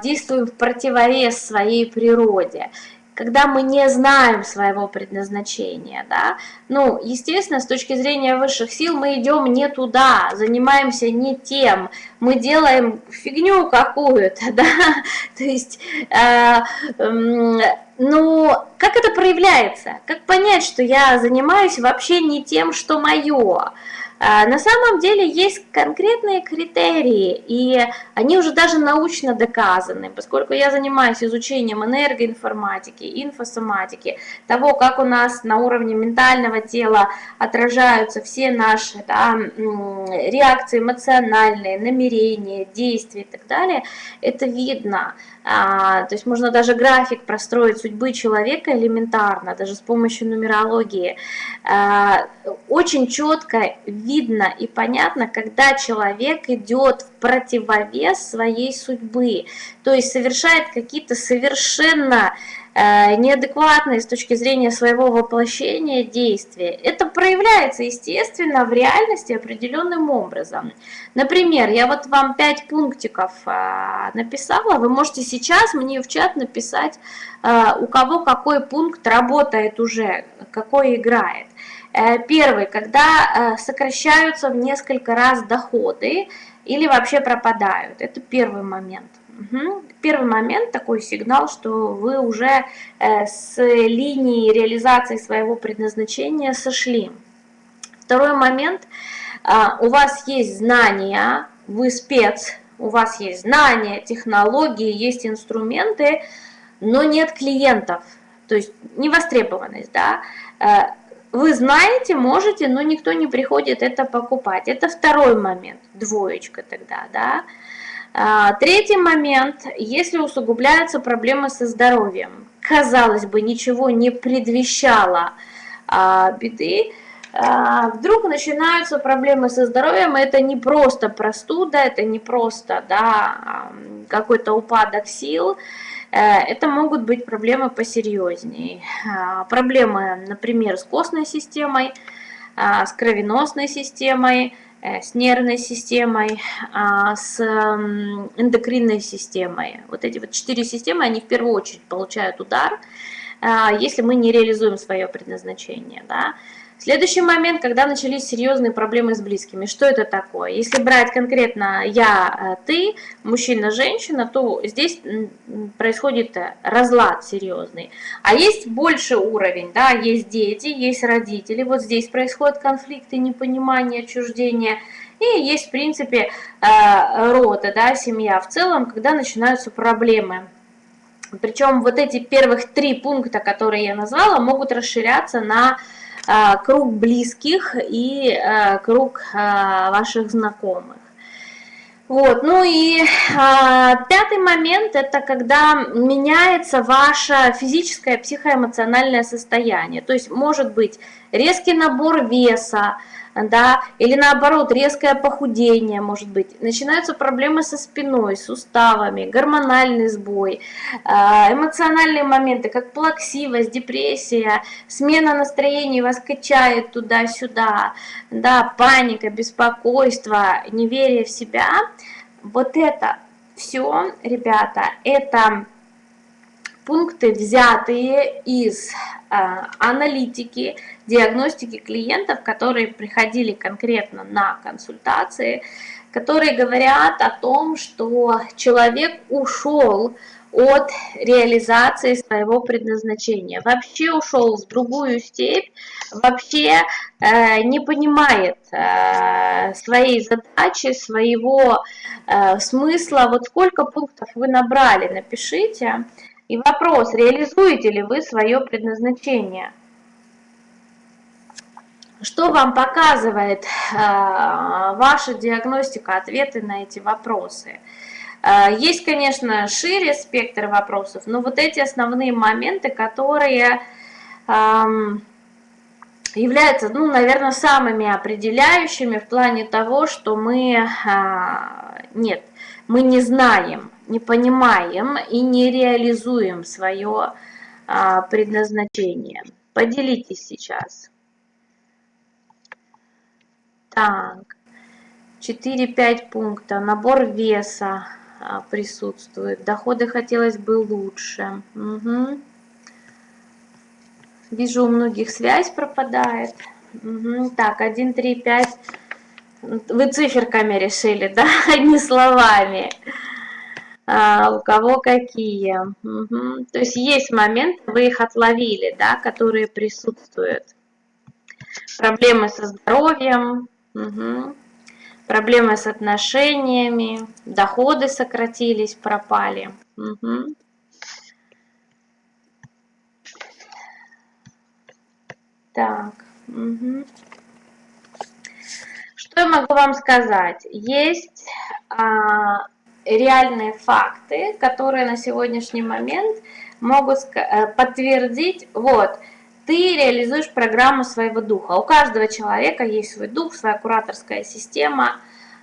действуем в противовес своей природе? Когда мы не знаем своего предназначения, да, ну, естественно, с точки зрения высших сил мы идем не туда, занимаемся не тем, мы делаем фигню какую-то, да, то есть, э, э, ну, как это проявляется? Как понять, что я занимаюсь вообще не тем, что мое? А, на самом деле есть конкретные критерии, и они уже даже научно доказаны, поскольку я занимаюсь изучением энергоинформатики, инфосоматики, того, как у нас на уровне ментального тела отражаются все наши да, реакции эмоциональные, намерения, действия и так далее, это видно. А, то есть можно даже график простроить судьбы человека элементарно, даже с помощью нумерологии. А, очень четко видно и понятно, когда человек идет в противовес своей судьбы, то есть совершает какие-то совершенно неадекватные с точки зрения своего воплощения действия. Это проявляется, естественно, в реальности определенным образом. Например, я вот вам 5 пунктиков э, написала, вы можете сейчас мне в чат написать, э, у кого какой пункт работает уже, какой играет. Первый, когда сокращаются в несколько раз доходы или вообще пропадают. Это первый момент. Угу. Первый момент, такой сигнал, что вы уже э, с линии реализации своего предназначения сошли. Второй момент, э, у вас есть знания, вы спец, у вас есть знания, технологии, есть инструменты, но нет клиентов, то есть невостребованность, да, э, вы знаете, можете, но никто не приходит это покупать. Это второй момент, двоечка тогда, да. А, третий момент, если усугубляются проблемы со здоровьем, казалось бы, ничего не предвещало а, беды, а, вдруг начинаются проблемы со здоровьем, это не просто простуда, это не просто да, какой-то упадок сил, э, это могут быть проблемы посерьезнее. Проблемы, например, с костной системой, с кровеносной системой, с нервной системой, а, с эндокринной системой. Вот эти вот четыре системы, они в первую очередь получают удар, а, если мы не реализуем свое предназначение. Да? Следующий момент, когда начались серьезные проблемы с близкими. Что это такое? Если брать конкретно я, э, ты, мужчина, женщина, то здесь происходит э, разлад серьезный. А есть больше уровень, да, есть дети, есть родители, вот здесь происходят конфликты, непонимание, отчуждение. И есть, в принципе, э, рода, да, семья в целом, когда начинаются проблемы. Причем вот эти первых три пункта, которые я назвала, могут расширяться на круг близких и а, круг а, ваших знакомых. Вот, ну и а, пятый момент, это когда меняется ваше физическое, психоэмоциональное состояние. То есть может быть резкий набор веса, да, или наоборот резкое похудение может быть, начинаются проблемы со спиной, суставами, гормональный сбой, а, эмоциональные моменты, как плаксивость, депрессия, смена настроения вас качает туда-сюда, да, паника, беспокойство, неверие в себя, вот это все, ребята, это пункты, взятые из э, аналитики, диагностики клиентов, которые приходили конкретно на консультации, которые говорят о том, что человек ушел от реализации своего предназначения, вообще ушел в другую степь, вообще э, не понимает э, своей задачи, своего э, смысла. Вот сколько пунктов вы набрали, напишите. И вопрос, реализуете ли вы свое предназначение? Что вам показывает э, ваша диагностика, ответы на эти вопросы? Э, есть, конечно, шире спектр вопросов, но вот эти основные моменты, которые э, являются, ну, наверное, самыми определяющими в плане того, что мы... Э, нет, мы не знаем, не понимаем и не реализуем свое а, предназначение. Поделитесь сейчас. Так, 4-5 пункта. Набор веса а, присутствует. Доходы хотелось бы лучше. Угу. Вижу, у многих связь пропадает. Угу. Так, 1, 3, 5. Вы циферками решили, да? Одни словами. А, у кого какие. Угу. То есть есть момент, вы их отловили, да, которые присутствуют. Проблемы со здоровьем, угу. проблемы с отношениями, доходы сократились, пропали. Угу. Так. Угу. Что я могу вам сказать? Есть а, реальные факты, которые на сегодняшний момент могут э, подтвердить, вот, ты реализуешь программу своего духа. У каждого человека есть свой дух, своя кураторская система,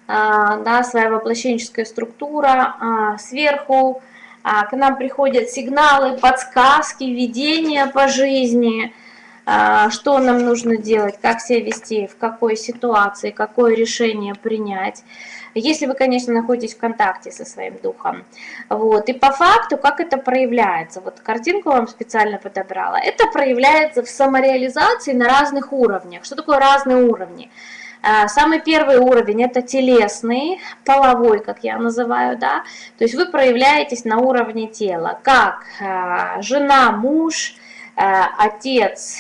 а, да, своя воплощенческая структура. А, сверху а, к нам приходят сигналы, подсказки, видения по жизни – что нам нужно делать, как себя вести, в какой ситуации, какое решение принять. Если вы, конечно, находитесь в контакте со своим духом. Вот. И по факту, как это проявляется, вот картинку вам специально подобрала, это проявляется в самореализации на разных уровнях. Что такое разные уровни? А, самый первый уровень это телесный, половой, как я называю, да, то есть вы проявляетесь на уровне тела, как а, жена, муж, Э, отец,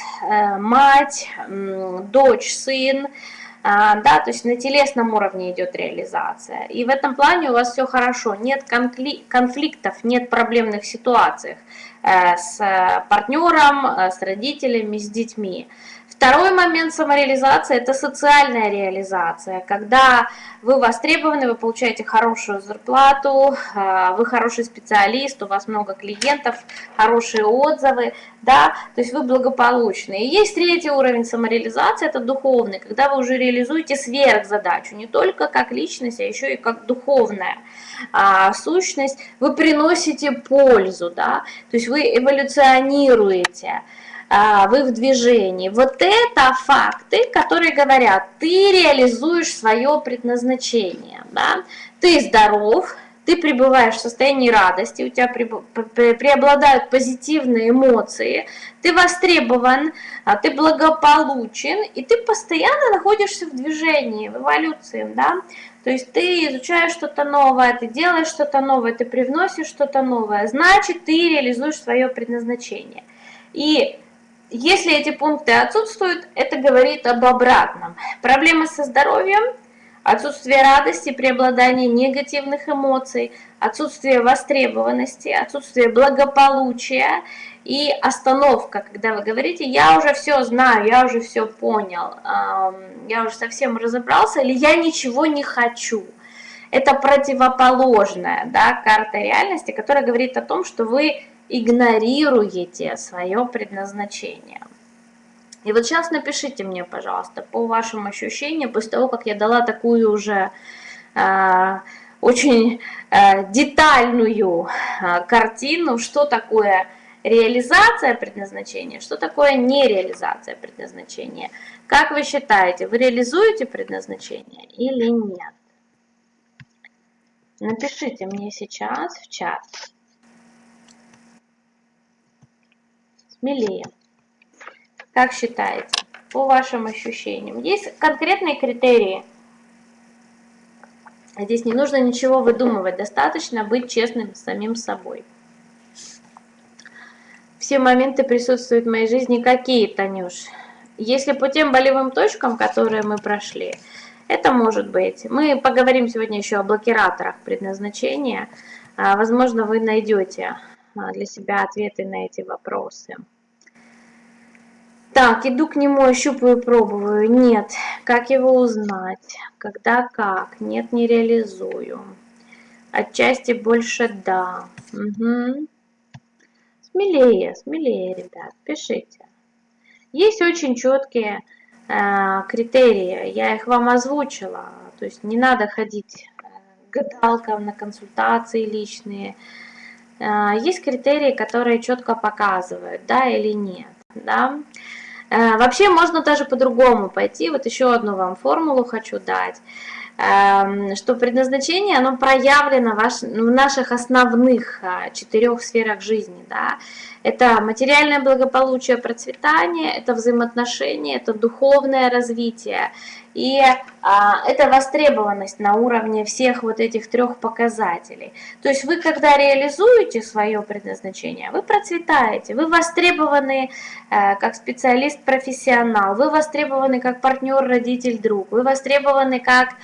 мать, дочь, сын, а, да, то есть на телесном уровне идет реализация. И в этом плане у вас все хорошо, нет конфликтов, нет проблемных ситуаций э, с партнером, с родителями, с детьми. Второй момент самореализации – это социальная реализация, когда вы востребованы, вы получаете хорошую зарплату, а, вы хороший специалист, у вас много клиентов, хорошие отзывы, да, то есть вы благополучны. И есть третий уровень самореализации – это духовный, когда вы уже реализуете сверхзадачу, не только как личность, а еще и как духовная а, сущность, вы приносите пользу, да, то есть вы эволюционируете, вы в движении. Вот это факты, которые говорят, ты реализуешь свое предназначение. Да? Ты здоров, ты пребываешь в состоянии радости, у тебя преобладают позитивные эмоции, ты востребован, а, ты благополучен, и ты постоянно находишься в движении, в эволюции, да, то есть ты изучаешь что-то новое, ты делаешь что-то новое, ты привносишь что-то новое, значит, ты реализуешь свое предназначение. И если эти пункты отсутствуют, это говорит об обратном. Проблемы со здоровьем, отсутствие радости, преобладание негативных эмоций, отсутствие востребованности, отсутствие благополучия и остановка, когда вы говорите, я уже все знаю, я уже все понял, я уже совсем разобрался, или я ничего не хочу. Это противоположная да, карта реальности, которая говорит о том, что вы игнорируете свое предназначение. И вот сейчас напишите мне, пожалуйста, по вашим ощущениям, после того, как я дала такую уже э, очень э, детальную э, картину, что такое реализация предназначения, что такое нереализация предназначения. Как вы считаете, вы реализуете предназначение или нет? Напишите мне сейчас в чат. Смелее. Как считаете, по вашим ощущениям? Есть конкретные критерии? Здесь не нужно ничего выдумывать, достаточно быть честным с самим собой. Все моменты присутствуют в моей жизни какие, Танюш? Если по тем болевым точкам, которые мы прошли, это может быть. Мы поговорим сегодня еще о блокираторах предназначения. А, возможно, вы найдете для себя ответы на эти вопросы. Так, иду к нему, ощупываю, пробую. Нет. Как его узнать? Когда как? Нет, не реализую. Отчасти больше да. Угу. Смелее, смелее, ребят, пишите. Есть очень четкие э, критерии, я их вам озвучила. То есть не надо ходить гадалкам, на консультации личные. А, есть критерии, которые четко показывают, да или нет. Да? А, вообще можно даже по-другому пойти. Вот еще одну вам формулу хочу дать. Эм, что предназначение, оно проявлено в наших основных а, четырех сферах жизни. Да? Это материальное благополучие, процветание, это взаимоотношения, это духовное развитие. И а, это востребованность на уровне всех вот этих трех показателей. То есть вы, когда реализуете свое предназначение, вы процветаете, вы востребованы э, как специалист-профессионал, вы востребованы как партнер, родитель, друг, вы востребованы как а,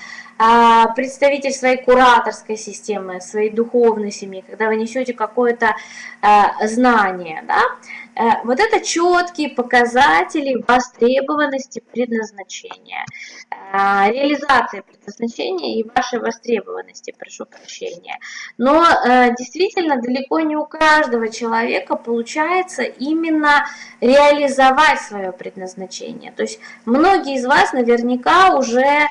представитель своей кураторской системы, своей духовной семьи, когда вы несете какое-то а, знание, да, э, вот это четкие показатели востребованности предназначения, а, реализации предназначения и вашей востребованности, прошу прощения. Но э, действительно далеко не у каждого человека получается именно реализовать свое предназначение. То есть многие из вас наверняка уже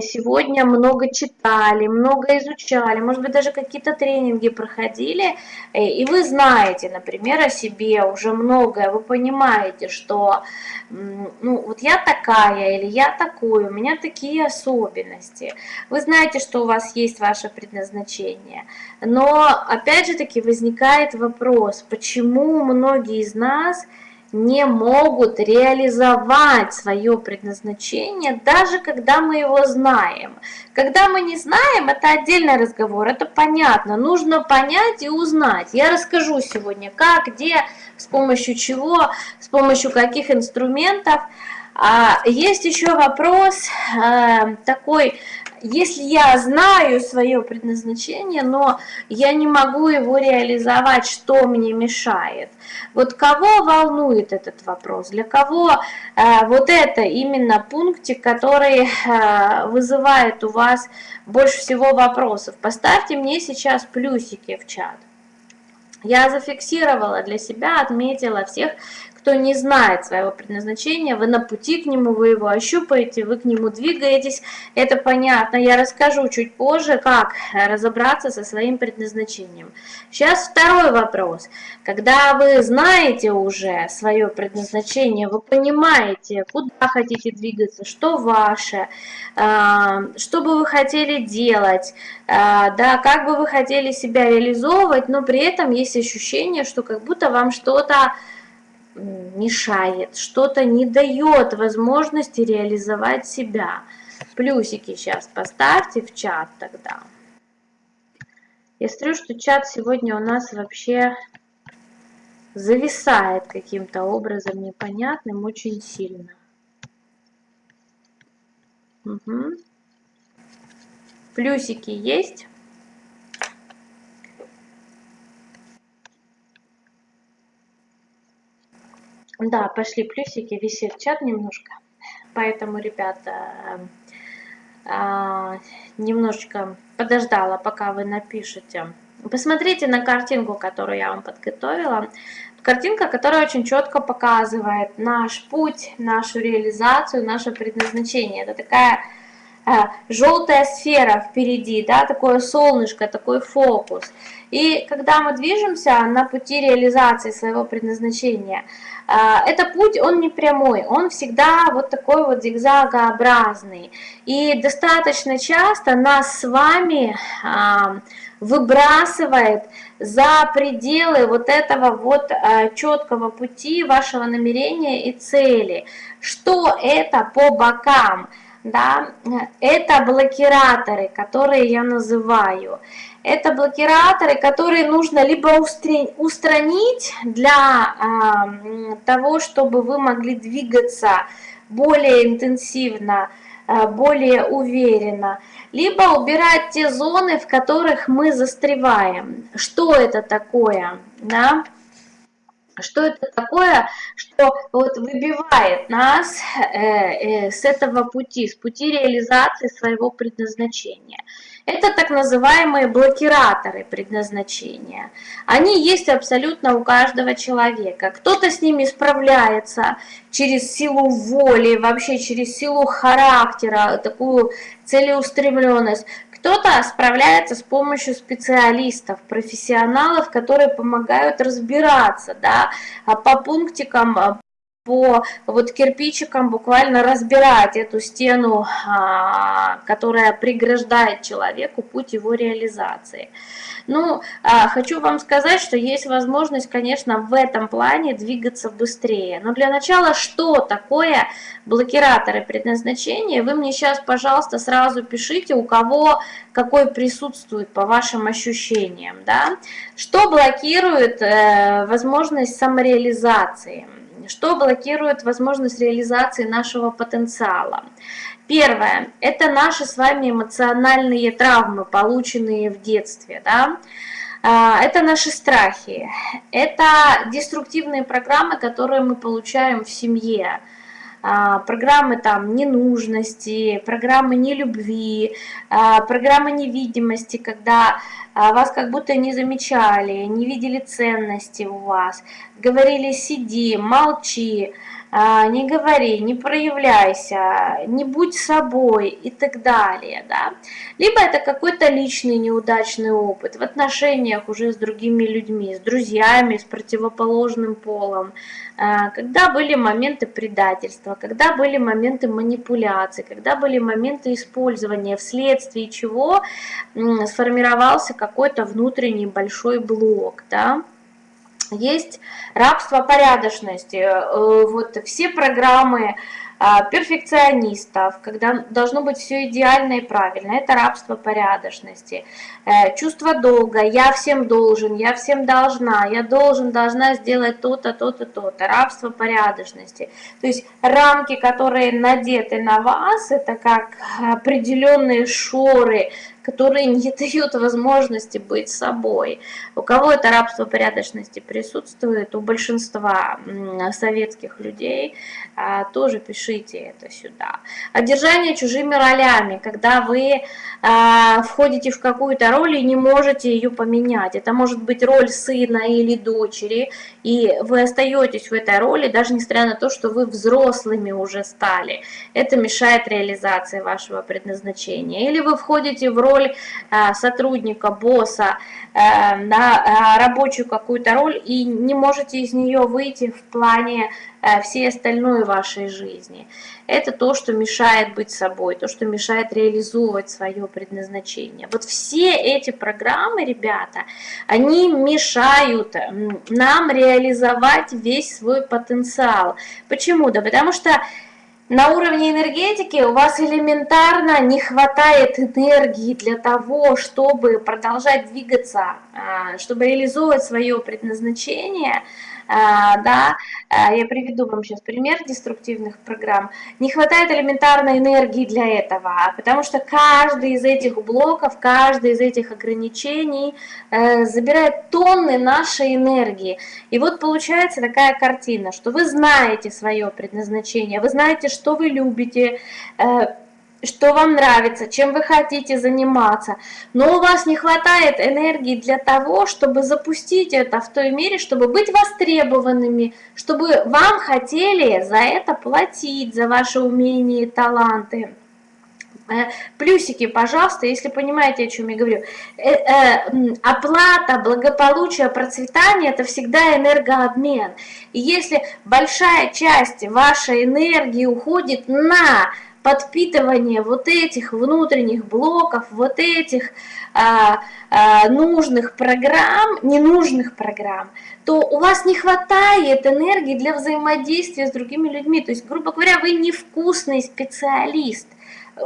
сегодня много читали, много изучали, может быть, даже какие-то тренинги проходили, э, и вы знаете, например, о себе уже многое, вы понимаете, что ну, вот я такая или я такой, у меня такие особенности. Вы знаете, что у вас есть ваше предназначение. Но, опять же таки, возникает вопрос, почему многие из нас не могут реализовать свое предназначение, даже когда мы его знаем. Когда мы не знаем, это отдельный разговор, это понятно, нужно понять и узнать. Я расскажу сегодня, как, где, с помощью чего, с помощью каких инструментов. А есть еще вопрос э, такой, если я знаю свое предназначение, но я не могу его реализовать, что мне мешает? Вот кого волнует этот вопрос? Для кого э, вот это именно пунктик, который э, вызывает у вас больше всего вопросов? Поставьте мне сейчас плюсики в чат. Я зафиксировала для себя, отметила всех, кто не знает своего предназначения, вы на пути к нему, вы его ощупаете, вы к нему двигаетесь, это понятно. Я расскажу чуть позже, как разобраться со своим предназначением. Сейчас второй вопрос. Когда вы знаете уже свое предназначение, вы понимаете, куда хотите двигаться, что ваше, а, что бы вы хотели делать, а, да, как бы вы хотели себя реализовывать, но при этом есть ощущение, что как будто вам что-то мешает, что-то не дает возможности реализовать себя. Плюсики сейчас поставьте в чат тогда. Я смотрю, что чат сегодня у нас вообще зависает каким-то образом непонятным очень сильно. Угу. Плюсики есть? Да, пошли плюсики, висит чат немножко. Поэтому, ребята, а, немножечко подождала, пока вы напишете. Посмотрите на картинку, которую я вам подготовила. Картинка, которая очень четко показывает наш путь, нашу реализацию, наше предназначение. Это такая а, желтая сфера впереди, да, такое солнышко, такой фокус. И когда мы движемся на пути реализации своего предназначения, это путь, он не прямой, он всегда вот такой вот зигзагообразный. И достаточно часто нас с вами а, выбрасывает за пределы вот этого вот а, четкого пути вашего намерения и цели. Что это по бокам? Да, это блокираторы, которые я называю. Это блокираторы, которые нужно либо устранить для э, того, чтобы вы могли двигаться более интенсивно, э, более уверенно, либо убирать те зоны, в которых мы застреваем. Что это такое? Да? Что это такое, что вот выбивает нас э, э, с этого пути, с пути реализации своего предназначения? Это так называемые блокираторы предназначения. Они есть абсолютно у каждого человека. Кто-то с ними справляется через силу воли, вообще через силу характера, такую целеустремленность. Кто-то справляется с помощью специалистов, профессионалов, которые помогают разбираться да, по пунктикам, по вот кирпичикам буквально разбирать эту стену, а, которая преграждает человеку путь его реализации. Ну, а, хочу вам сказать, что есть возможность, конечно, в этом плане двигаться быстрее. Но для начала, что такое блокираторы предназначения? Вы мне сейчас, пожалуйста, сразу пишите, у кого какой присутствует по вашим ощущениям. Да? Что блокирует э, возможность самореализации? Что блокирует возможность реализации нашего потенциала? Первое – это наши с вами эмоциональные травмы, полученные в детстве. Да? А, это наши страхи, это деструктивные программы, которые мы получаем в семье. А, программы там ненужности, программы нелюбви, а, программы невидимости, когда вас как будто не замечали, не видели ценности у вас, говорили «сиди», «молчи», а, не говори, не проявляйся, не будь собой и так далее. Да? Либо это какой-то личный неудачный опыт в отношениях уже с другими людьми, с друзьями, с противоположным полом, а, когда были моменты предательства, когда были моменты манипуляции, когда были моменты использования, вследствие чего сформировался какой-то внутренний большой блок. Да? Есть рабство порядочности. Э, вот все программы а, перфекционистов, когда должно быть все идеально и правильно, это рабство порядочности. Э, чувство долга, я всем должен, я всем должна, я должен, должна сделать то-то, то-то, то-то, рабство порядочности. То есть рамки, которые надеты на вас, это как определенные шоры, которые не дают возможности быть собой. У кого это рабство порядочности присутствует, у большинства советских людей, а, тоже пишите это сюда. Одержание чужими ролями, когда вы а, входите в какую-то роль и не можете ее поменять. Это может быть роль сына или дочери, и вы остаетесь в этой роли, даже несмотря на то, что вы взрослыми уже стали. Это мешает реализации вашего предназначения. Или вы входите в роль роль э, сотрудника, босса, э, на э, рабочую какую-то роль и не можете из нее выйти в плане всей остальной вашей жизни. Это то, что мешает быть собой, то, что мешает реализовывать свое предназначение. Вот все эти программы, ребята, они мешают нам реализовать весь свой потенциал. Почему? Да потому что на уровне энергетики у вас элементарно не хватает энергии для того, чтобы продолжать двигаться, а, чтобы реализовывать свое предназначение – да, а, я приведу вам сейчас пример деструктивных программ, не хватает элементарной энергии для этого, потому что каждый из этих блоков, каждый из этих ограничений э, забирает тонны нашей энергии. И вот получается такая картина, что вы знаете свое предназначение, вы знаете, что вы любите, э, что вам нравится, чем вы хотите заниматься, но у вас не хватает энергии для того, чтобы запустить это в той мере, чтобы быть востребованными, чтобы вам хотели за это платить, за ваши умения и таланты. Э, плюсики, пожалуйста, если понимаете, о чем я говорю. Э, э, оплата, благополучие, процветание – это всегда энергообмен. И если большая часть вашей энергии уходит на подпитывание вот этих внутренних блоков, вот этих а, а, нужных программ, ненужных программ, то у вас не хватает энергии для взаимодействия с другими людьми. То есть, грубо говоря, вы невкусный специалист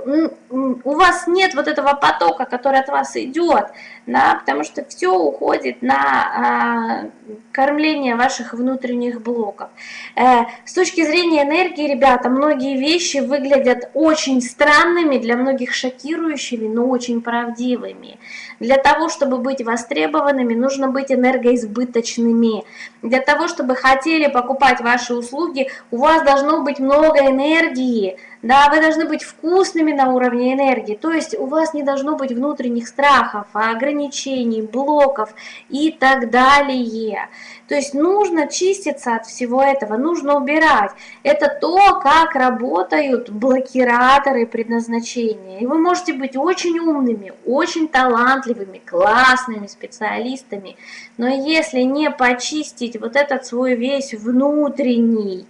у вас нет вот этого потока, который от вас идет, да, потому что все уходит на а, кормление ваших внутренних блоков. Э, с точки зрения энергии, ребята, многие вещи выглядят очень странными, для многих шокирующими, но очень правдивыми. Для того, чтобы быть востребованными, нужно быть энергоизбыточными. Для того, чтобы хотели покупать ваши услуги, у вас должно быть много энергии, да, вы должны быть вкусными на уровне энергии, то есть у вас не должно быть внутренних страхов, ограничений, блоков и так далее. То есть нужно чиститься от всего этого, нужно убирать. Это то, как работают блокираторы предназначения. И вы можете быть очень умными, очень талантливыми, классными специалистами, но если не почистить вот этот свой весь внутренний,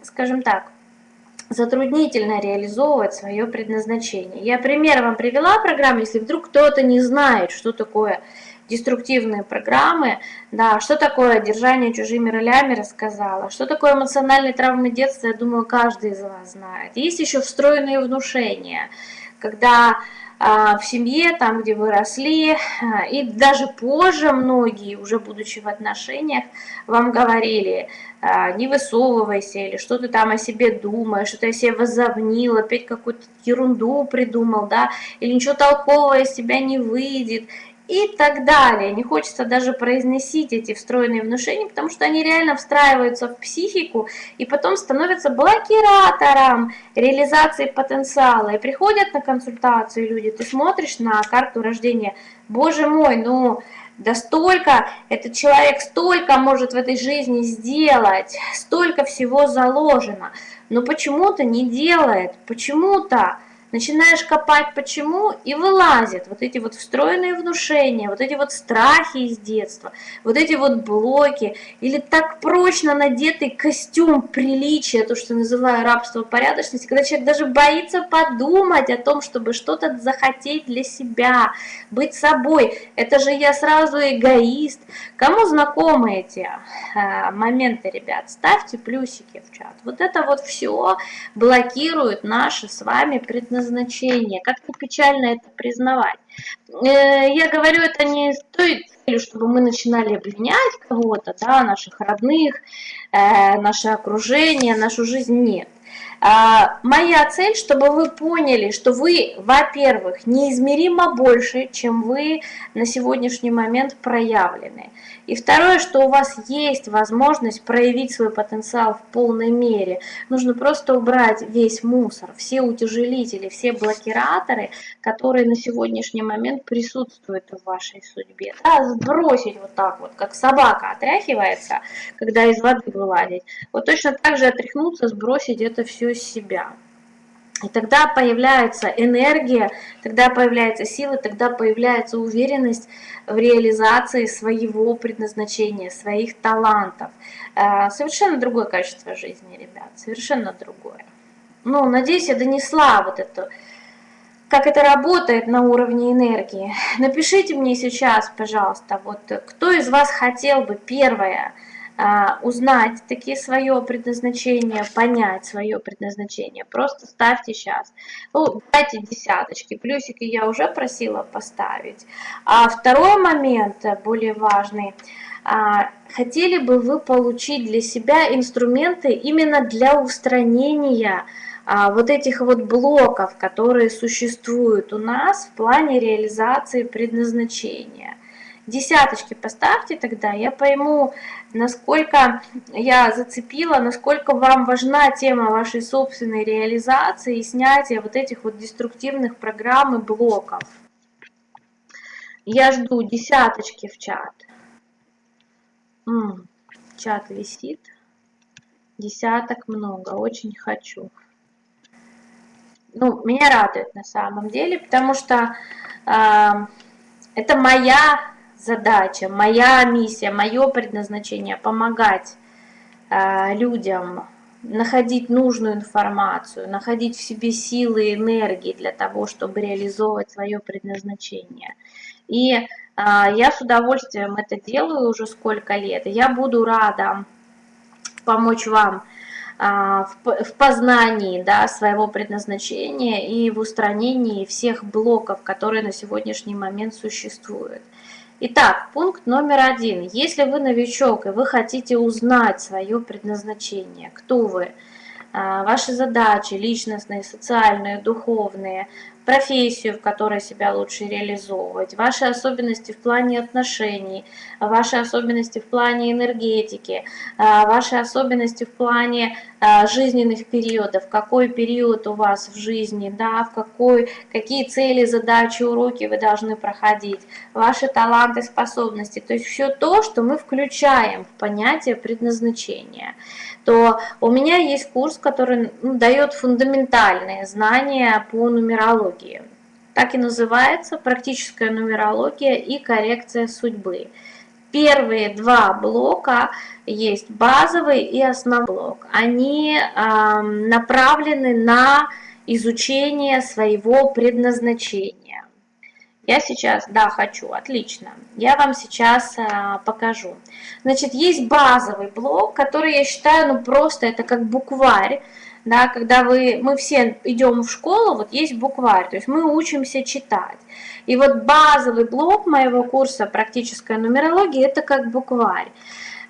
скажем так, затруднительно реализовывать свое предназначение. Я пример вам привела программу, если вдруг кто-то не знает, что такое деструктивные программы, да, что такое держание чужими ролями рассказала, что такое эмоциональные травмы детства, я думаю, каждый из вас знает. Есть еще встроенные внушения, когда а, в семье, там, где вы росли, а, и даже позже многие, уже будучи в отношениях, вам говорили, а, не высовывайся, или что ты там о себе думаешь, что ты о себе возомнил, опять какую-то ерунду придумал, да, или ничего толкового из тебя не выйдет, и так далее. Не хочется даже произносить эти встроенные внушения, потому что они реально встраиваются в психику и потом становятся блокиратором реализации потенциала. И приходят на консультацию люди, ты смотришь на карту рождения, боже мой, ну да столько, этот человек столько может в этой жизни сделать, столько всего заложено, но почему-то не делает, почему-то начинаешь копать почему, и вылазят вот эти вот встроенные внушения, вот эти вот страхи из детства, вот эти вот блоки, или так прочно надетый костюм приличия, то, что называю рабство порядочности, когда человек даже боится подумать о том, чтобы что-то захотеть для себя, быть собой. Это же я сразу эгоист. Кому знакомы эти э, моменты, ребят? Ставьте плюсики в чат. Вот это вот все блокирует наше с вами предназначение предназначение. Как-то печально это признавать. Э, я говорю это не с той целью, чтобы мы начинали обвинять кого-то, да, наших родных, э, наше окружение, нашу жизнь. Нет. А, моя цель, чтобы вы поняли, что вы, во-первых, неизмеримо больше, чем вы на сегодняшний момент проявлены. И второе, что у вас есть возможность проявить свой потенциал в полной мере. Нужно просто убрать весь мусор, все утяжелители, все блокираторы, которые на сегодняшний момент присутствуют в вашей судьбе. Да, сбросить вот так вот, как собака отряхивается, когда из воды вылазить. Вот точно так же отряхнуться, сбросить это все с себя. И тогда появляется энергия, тогда появляется сила, тогда появляется уверенность в реализации своего предназначения, своих талантов. Э, совершенно другое качество жизни, ребят, совершенно другое. Ну, надеюсь, я донесла вот это, как это работает на уровне энергии. Напишите мне сейчас, пожалуйста, вот кто из вас хотел бы первое – узнать таки свое предназначение, понять свое предназначение, просто ставьте сейчас. Ну, дайте десяточки, плюсики я уже просила поставить. А второй момент, более важный, а, хотели бы вы получить для себя инструменты именно для устранения а, вот этих вот блоков, которые существуют у нас в плане реализации предназначения. Десяточки поставьте тогда, я пойму, насколько я зацепила, насколько вам важна тема вашей собственной реализации и снятия вот этих вот деструктивных программ и блоков. Я жду десяточки в чат. М -м, чат висит. Десяток много, очень хочу. Ну, меня радует на самом деле, потому что э, это моя задача, моя миссия, мое предназначение помогать э, людям находить нужную информацию, находить в себе силы и энергии для того, чтобы реализовывать свое предназначение. И э, я с удовольствием это делаю уже сколько лет. Я буду рада помочь вам э, в познании да, своего предназначения и в устранении всех блоков, которые на сегодняшний момент существуют. Итак, пункт номер один. Если вы новичок и вы хотите узнать свое предназначение, кто вы, а, ваши задачи личностные, социальные, духовные, профессию, в которой себя лучше реализовывать, ваши особенности в плане отношений, ваши особенности в плане энергетики, а, ваши особенности в плане жизненных периодов, какой период у вас в жизни, да, в какой, какие цели, задачи, уроки вы должны проходить, ваши таланты, способности, то есть все то, что мы включаем в понятие предназначения то у меня есть курс, который ну, дает фундаментальные знания по нумерологии. Так и называется «Практическая нумерология и коррекция судьбы». Первые два блока есть базовый и основной блок. Они э, направлены на изучение своего предназначения. Я сейчас, да, хочу, отлично. Я вам сейчас а, покажу. Значит, есть базовый блок, который я считаю, ну просто это как букварь. Да, когда вы, мы все идем в школу, вот есть букварь, то есть мы учимся читать. И вот базовый блок моего курса «Практическая нумерология» – это как букварь.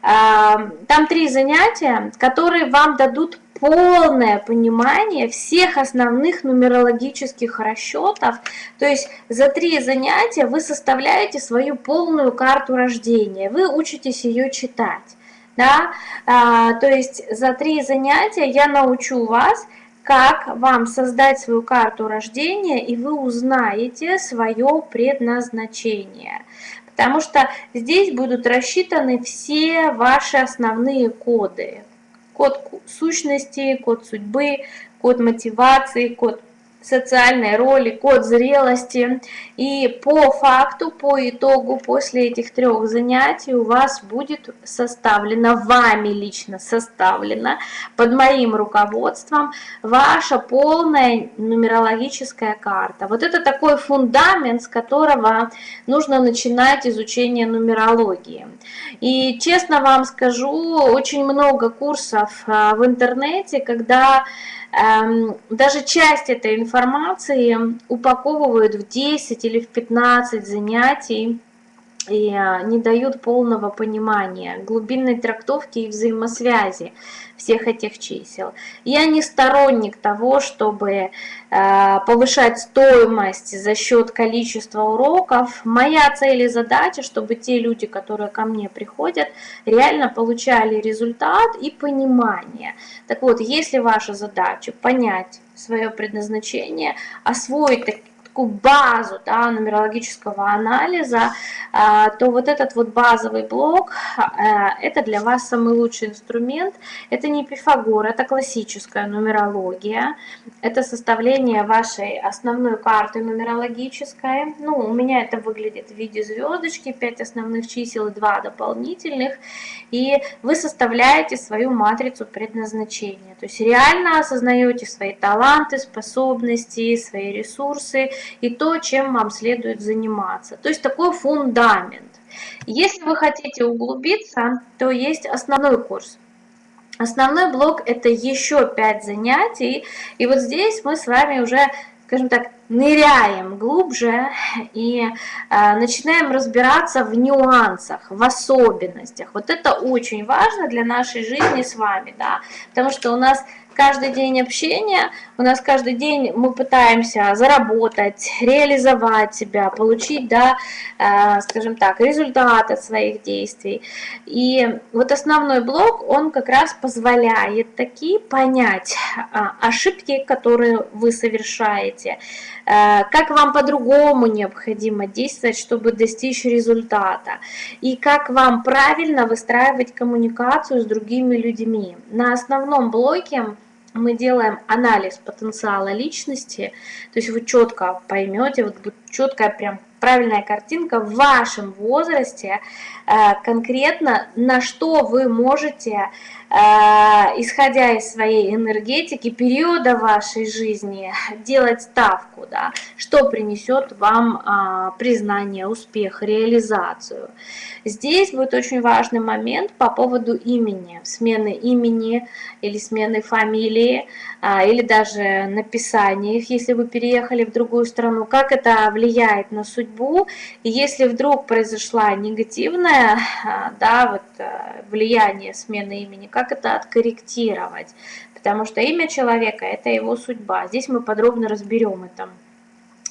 А, там три занятия, которые вам дадут полное понимание всех основных нумерологических расчетов. То есть за три занятия вы составляете свою полную карту рождения, вы учитесь ее читать. Да? А, то есть за три занятия я научу вас, как вам создать свою карту рождения, и вы узнаете свое предназначение. Потому что здесь будут рассчитаны все ваши основные коды код сущности, код судьбы, код мотивации, код социальной роли, код зрелости. И по факту, по итогу, после этих трех занятий у вас будет составлено, вами лично составлено, под моим руководством, ваша полная нумерологическая карта. Вот это такой фундамент, с которого нужно начинать изучение нумерологии. И честно вам скажу, очень много курсов а, в интернете, когда даже часть этой информации упаковывают в 10 или в 15 занятий и э, не дают полного понимания глубинной трактовки и взаимосвязи всех этих чисел. Я не сторонник того, чтобы э, повышать стоимость за счет количества уроков. Моя цель и задача, чтобы те люди, которые ко мне приходят, реально получали результат и понимание. Так вот, если ваша задача понять свое предназначение, освоить такую базу да, нумерологического анализа, а, то вот этот вот базовый блок, а, это для вас самый лучший инструмент. Это не Пифагор, это классическая нумерология. Это составление вашей основной карты нумерологической. Ну, у меня это выглядит в виде звездочки, 5 основных чисел и 2 дополнительных. И вы составляете свою матрицу предназначения. То есть реально осознаете свои таланты, способности, свои ресурсы, и то, чем вам следует заниматься. То есть такой фундамент. Если вы хотите углубиться, то есть основной курс. Основной блок это еще 5 занятий, и вот здесь мы с вами уже, скажем так, ныряем глубже и э, начинаем разбираться в нюансах, в особенностях. Вот это очень важно для нашей жизни с вами, да, потому что у нас каждый день общения, у нас каждый день мы пытаемся заработать, реализовать себя, получить, да, э, скажем так, результат от своих действий. И вот основной блок, он как раз позволяет такие понять э, ошибки, которые вы совершаете, э, как вам по-другому необходимо действовать, чтобы достичь результата, и как вам правильно выстраивать коммуникацию с другими людьми. На основном блоке мы делаем анализ потенциала личности, то есть вы четко поймете, вот будет четкая прям правильная картинка в вашем возрасте, э, конкретно на что вы можете исходя из своей энергетики, периода вашей жизни, делать ставку, да, что принесет вам а, признание, успех, реализацию. Здесь будет очень важный момент по поводу имени, смены имени или смены фамилии, а, или даже написания их, если вы переехали в другую страну, как это влияет на судьбу, и если вдруг произошла негативное а, да, вот, э, влияние смены имени, как как это откорректировать, потому что имя человека – это его судьба. Здесь мы подробно разберем это.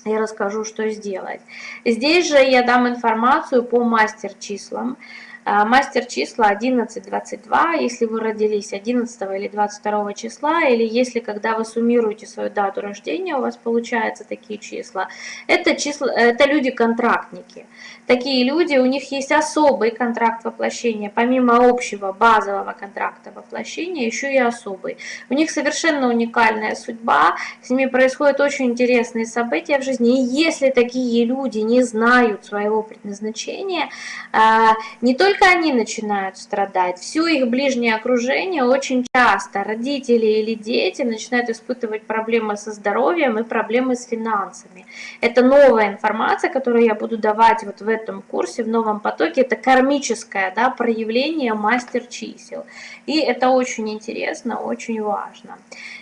я расскажу, что сделать. Здесь же я дам информацию по мастер-числам. А, мастер числа 11-22, если вы родились 11 или 22 числа, или если когда вы суммируете свою дату рождения, у вас получаются такие числа, это, числа, это люди-контрактники. Такие люди, у них есть особый контракт воплощения, помимо общего базового контракта воплощения, еще и особый. У них совершенно уникальная судьба, с ними происходят очень интересные события в жизни, и если такие люди не знают своего предназначения, а, не только только они начинают страдать, все их ближнее окружение очень часто, родители или дети начинают испытывать проблемы со здоровьем и проблемы с финансами. Это новая информация, которую я буду давать вот в этом курсе, в новом потоке, это кармическое да, проявление мастер чисел. И это очень интересно, очень важно.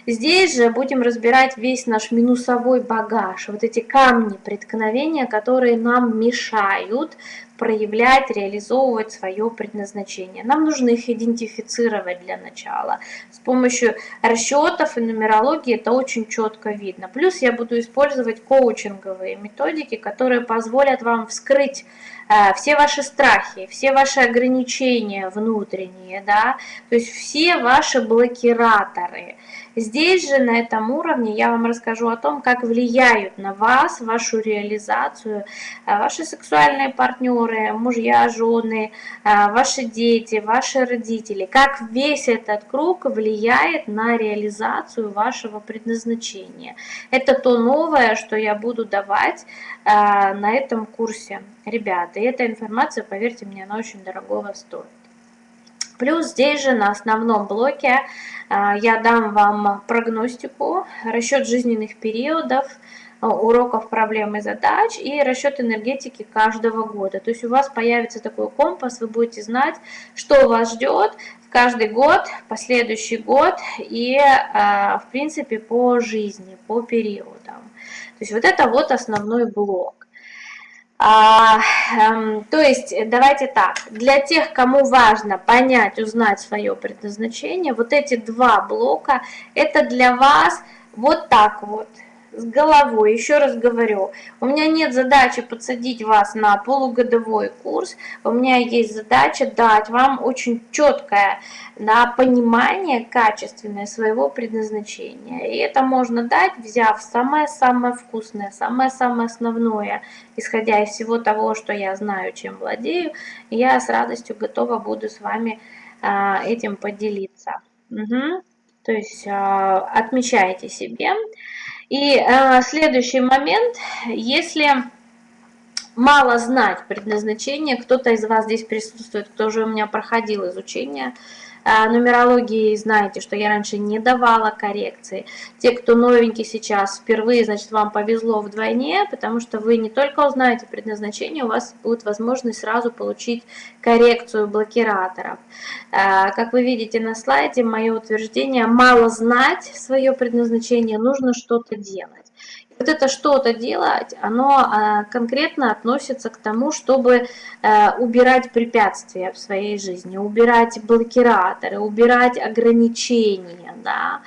Здесь же будем разбирать весь наш минусовой багаж, вот эти камни преткновения, которые нам мешают проявлять, реализовывать свое предназначение. Нам нужно их идентифицировать для начала. С помощью расчетов и нумерологии это очень четко видно. Плюс я буду использовать коучинговые методики, которые позволят вам вскрыть э, все ваши страхи, все ваши ограничения внутренние, да, то есть все ваши блокираторы – Здесь же, на этом уровне, я вам расскажу о том, как влияют на вас, вашу реализацию, э, ваши сексуальные партнеры, мужья, жены, э, ваши дети, ваши родители, как весь этот круг влияет на реализацию вашего предназначения. Это то новое, что я буду давать э, на этом курсе, ребята. И эта информация, поверьте мне, она очень дорогого стоит. Плюс здесь же на основном блоке а, я дам вам прогностику, расчет жизненных периодов, а, уроков проблем и задач и расчет энергетики каждого года. То есть у вас появится такой компас, вы будете знать, что вас ждет каждый год, последующий год и, а, в принципе, по жизни, по периодам. То есть вот это вот основной блок. А, э, то есть, давайте так, для тех, кому важно понять, узнать свое предназначение, вот эти два блока, это для вас вот так вот с головой. Еще раз говорю, у меня нет задачи подсадить вас на полугодовой курс, у меня есть задача дать вам очень четкое на понимание качественное своего предназначения. И это можно дать, взяв самое-самое вкусное, самое-самое основное, исходя из всего того, что я знаю, чем владею, я с радостью готова буду с вами а, этим поделиться. Угу. То есть а, отмечайте себе. И э, следующий момент, если мало знать предназначение, кто-то из вас здесь присутствует, кто уже у меня проходил изучение, а, нумерологии знаете, что я раньше не давала коррекции. Те, кто новенький сейчас впервые, значит, вам повезло вдвойне, потому что вы не только узнаете предназначение, у вас будет возможность сразу получить коррекцию блокираторов. А, как вы видите на слайде, мое утверждение, мало знать свое предназначение, нужно что-то делать вот это что-то делать, оно а, конкретно относится к тому, чтобы э, убирать препятствия в своей жизни, убирать блокираторы, убирать ограничения, да,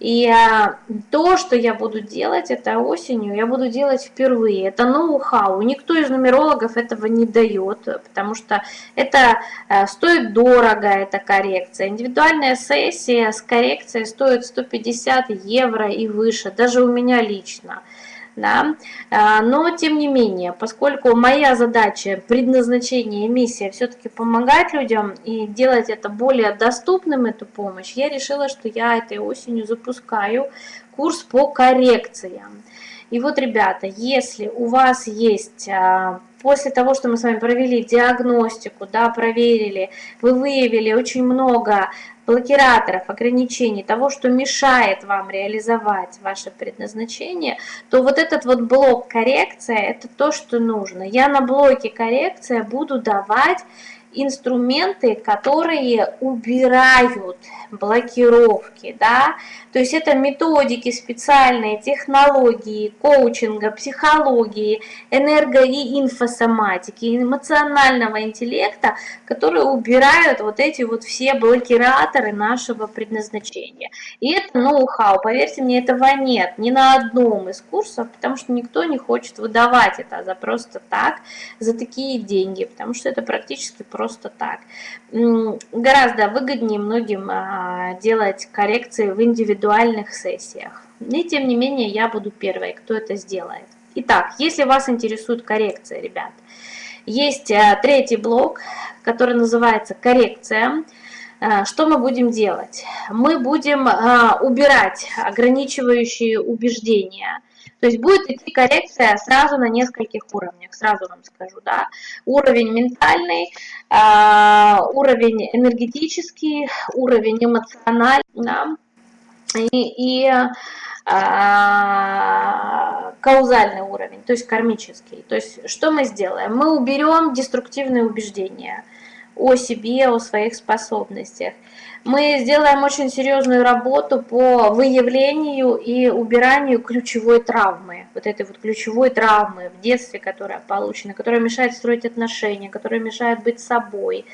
и а, то, что я буду делать это осенью, я буду делать впервые. Это ноу-хау. Никто из нумерологов этого не дает, потому что это а, стоит дорого, эта коррекция. Индивидуальная сессия с коррекцией стоит 150 евро и выше, даже у меня лично да, а, но тем не менее, поскольку моя задача, предназначение миссия все-таки помогать людям и делать это более доступным, эту помощь, я решила, что я этой осенью запускаю курс по коррекциям. И вот, ребята, если у вас есть а, после того, что мы с вами провели диагностику, да, проверили, вы выявили очень много блокираторов, ограничений, того, что мешает вам реализовать ваше предназначение, то вот этот вот блок коррекция – это то, что нужно. Я на блоке коррекция буду давать инструменты, которые убирают блокировки, да, то есть это методики специальные, технологии, коучинга, психологии, энерго- и инфосоматики, эмоционального интеллекта, которые убирают вот эти вот все блокираторы нашего предназначения. И это ноу-хау, поверьте мне, этого нет ни на одном из курсов, потому что никто не хочет выдавать это за просто так, за такие деньги, потому что это практически просто так. Гораздо выгоднее многим а, делать коррекции в индивидуальных сессиях. И тем не менее я буду первой, кто это сделает. Итак, если вас интересует коррекция, ребят, есть а, третий блок, который называется коррекция. А, что мы будем делать? Мы будем убирать ограничивающие убеждения, то есть будет идти коррекция сразу на нескольких уровнях, сразу вам скажу, да. Уровень ментальный, а, уровень энергетический, уровень эмоциональный, да, и, и а, каузальный уровень, то есть кармический. То есть что мы сделаем? Мы уберем деструктивные убеждения о себе, о своих способностях мы сделаем очень серьезную работу по выявлению и убиранию ключевой травмы, вот этой вот ключевой травмы в детстве, которая получена, которая мешает строить отношения, которая мешает быть собой,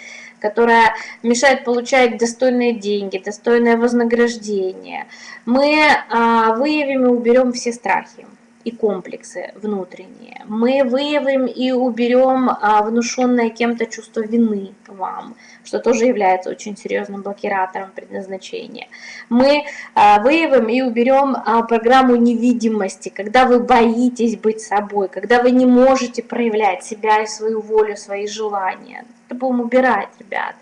которая мешает получать достойные деньги, достойное вознаграждение. Мы а, выявим и уберем все страхи и комплексы внутренние. Мы выявим и уберем а, внушенное кем-то чувство вины вам, что тоже является очень серьезным блокиратором предназначения. Мы а, выявим и уберем а, программу невидимости, когда вы боитесь быть собой, когда вы не можете проявлять себя и свою волю, свои желания. Это будем убирать, ребят.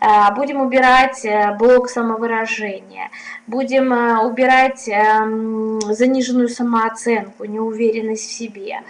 А, будем убирать э, блок самовыражения, будем э, убирать эм, заниженную самооценку, неуверенность в себе.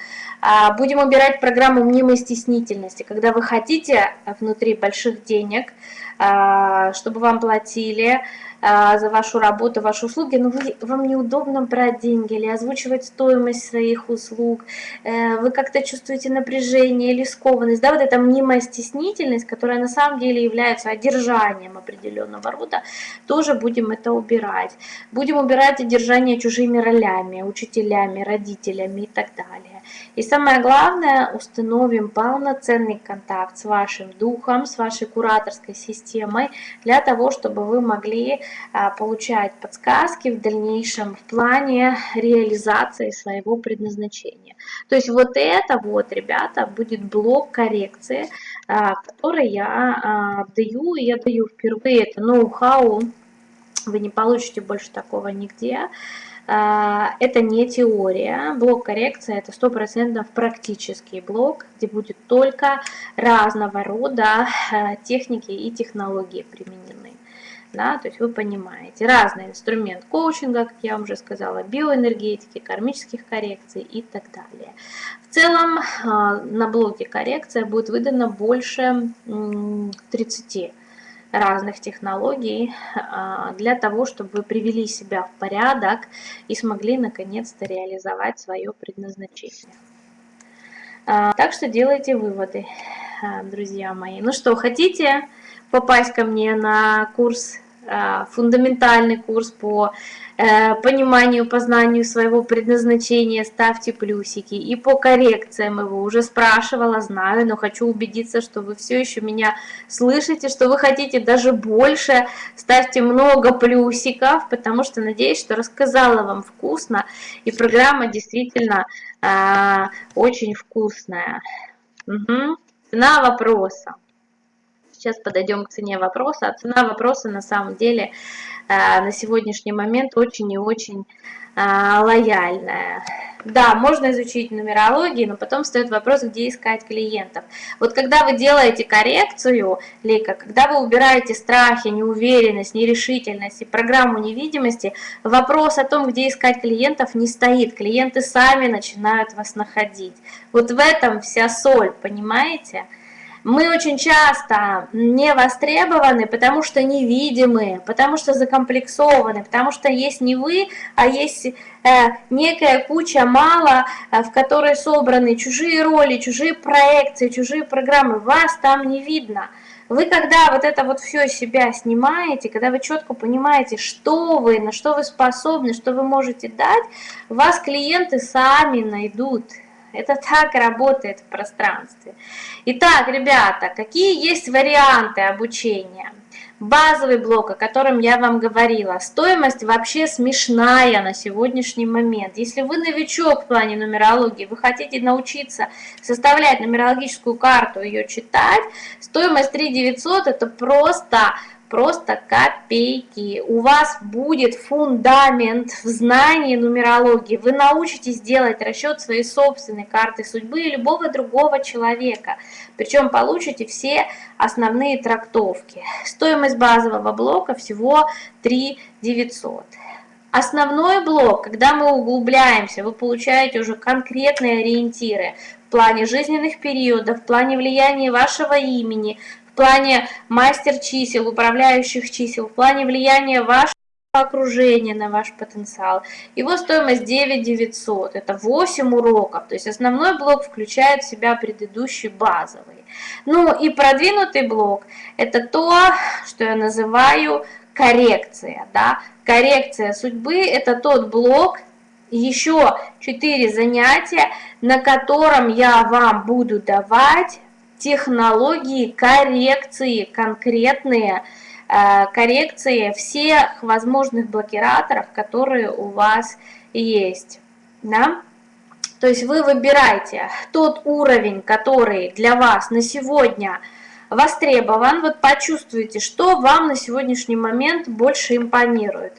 Будем убирать программу мнимой стеснительности, когда вы хотите внутри больших денег, чтобы вам платили, за вашу работу, ваши услуги, но вы, вам неудобно брать деньги или озвучивать стоимость своих услуг, э, вы как-то чувствуете напряжение или скованность, да, вот эта мнимая стеснительность, которая на самом деле является одержанием определенного рода, тоже будем это убирать. Будем убирать одержание чужими ролями, учителями, родителями и так далее. И самое главное, установим полноценный контакт с вашим духом, с вашей кураторской системой, для того, чтобы вы могли а, получать подсказки в дальнейшем в плане реализации своего предназначения. То есть вот это вот, ребята, будет блок коррекции, а, который я а, даю, я даю впервые, это ноу-хау, вы не получите больше такого нигде. Это не теория, блок коррекции это 100% практический блок, где будет только разного рода техники и технологии применены. Да, то есть вы понимаете, разный инструмент коучинга, как я вам уже сказала, биоэнергетики, кармических коррекций и так далее. В целом а, на блоке коррекция будет выдано больше 30 разных технологий а, для того, чтобы вы привели себя в порядок и смогли наконец-то реализовать свое предназначение. А, так что делайте выводы, друзья мои. Ну что, хотите попасть ко мне на курс фундаментальный курс по э, пониманию, познанию своего предназначения, ставьте плюсики. И по коррекциям его уже спрашивала, знаю, но хочу убедиться, что вы все еще меня слышите, что вы хотите даже больше, ставьте много плюсиков, потому что надеюсь, что рассказала вам вкусно, и программа действительно э, очень вкусная. Угу. Цена вопроса. Сейчас подойдем к цене вопроса. А цена вопроса на самом деле э, на сегодняшний момент очень и очень э, лояльная. Да, можно изучить нумерологию, но потом встает вопрос, где искать клиентов. Вот когда вы делаете коррекцию, Лейка, когда вы убираете страхи, неуверенность, нерешительность и программу невидимости, вопрос о том, где искать клиентов, не стоит. Клиенты сами начинают вас находить. Вот в этом вся соль, понимаете? Мы очень часто не востребованы, потому что невидимы, потому что закомплексованы, потому что есть не вы, а есть э, некая куча мало, э, в которой собраны чужие роли, чужие проекции, чужие программы. Вас там не видно. Вы когда вот это вот все себя снимаете, когда вы четко понимаете, что вы, на что вы способны, что вы можете дать, вас клиенты сами найдут. Это так работает в пространстве. Итак, ребята, какие есть варианты обучения? Базовый блок, о котором я вам говорила, стоимость вообще смешная на сегодняшний момент. Если вы новичок в плане нумерологии, вы хотите научиться составлять нумерологическую карту, ее читать, стоимость 3 900 это просто просто копейки. У вас будет фундамент в знании нумерологии. Вы научитесь делать расчет своей собственной карты судьбы и любого другого человека. Причем получите все основные трактовки. Стоимость базового блока всего 3 900. Основной блок, когда мы углубляемся, вы получаете уже конкретные ориентиры в плане жизненных периодов, в плане влияния вашего имени, в плане мастер чисел, управляющих чисел, в плане влияния вашего окружения на ваш потенциал. Его стоимость 9 900, это 8 уроков, то есть основной блок включает в себя предыдущий базовый. Ну и продвинутый блок, это то, что я называю коррекция. Да? Коррекция судьбы – это тот блок, еще 4 занятия, на котором я вам буду давать технологии коррекции конкретные, э, коррекции всех возможных блокираторов, которые у вас есть. Да? То есть вы выбираете тот уровень, который для вас на сегодня востребован, вот почувствуйте, что вам на сегодняшний момент больше импонирует.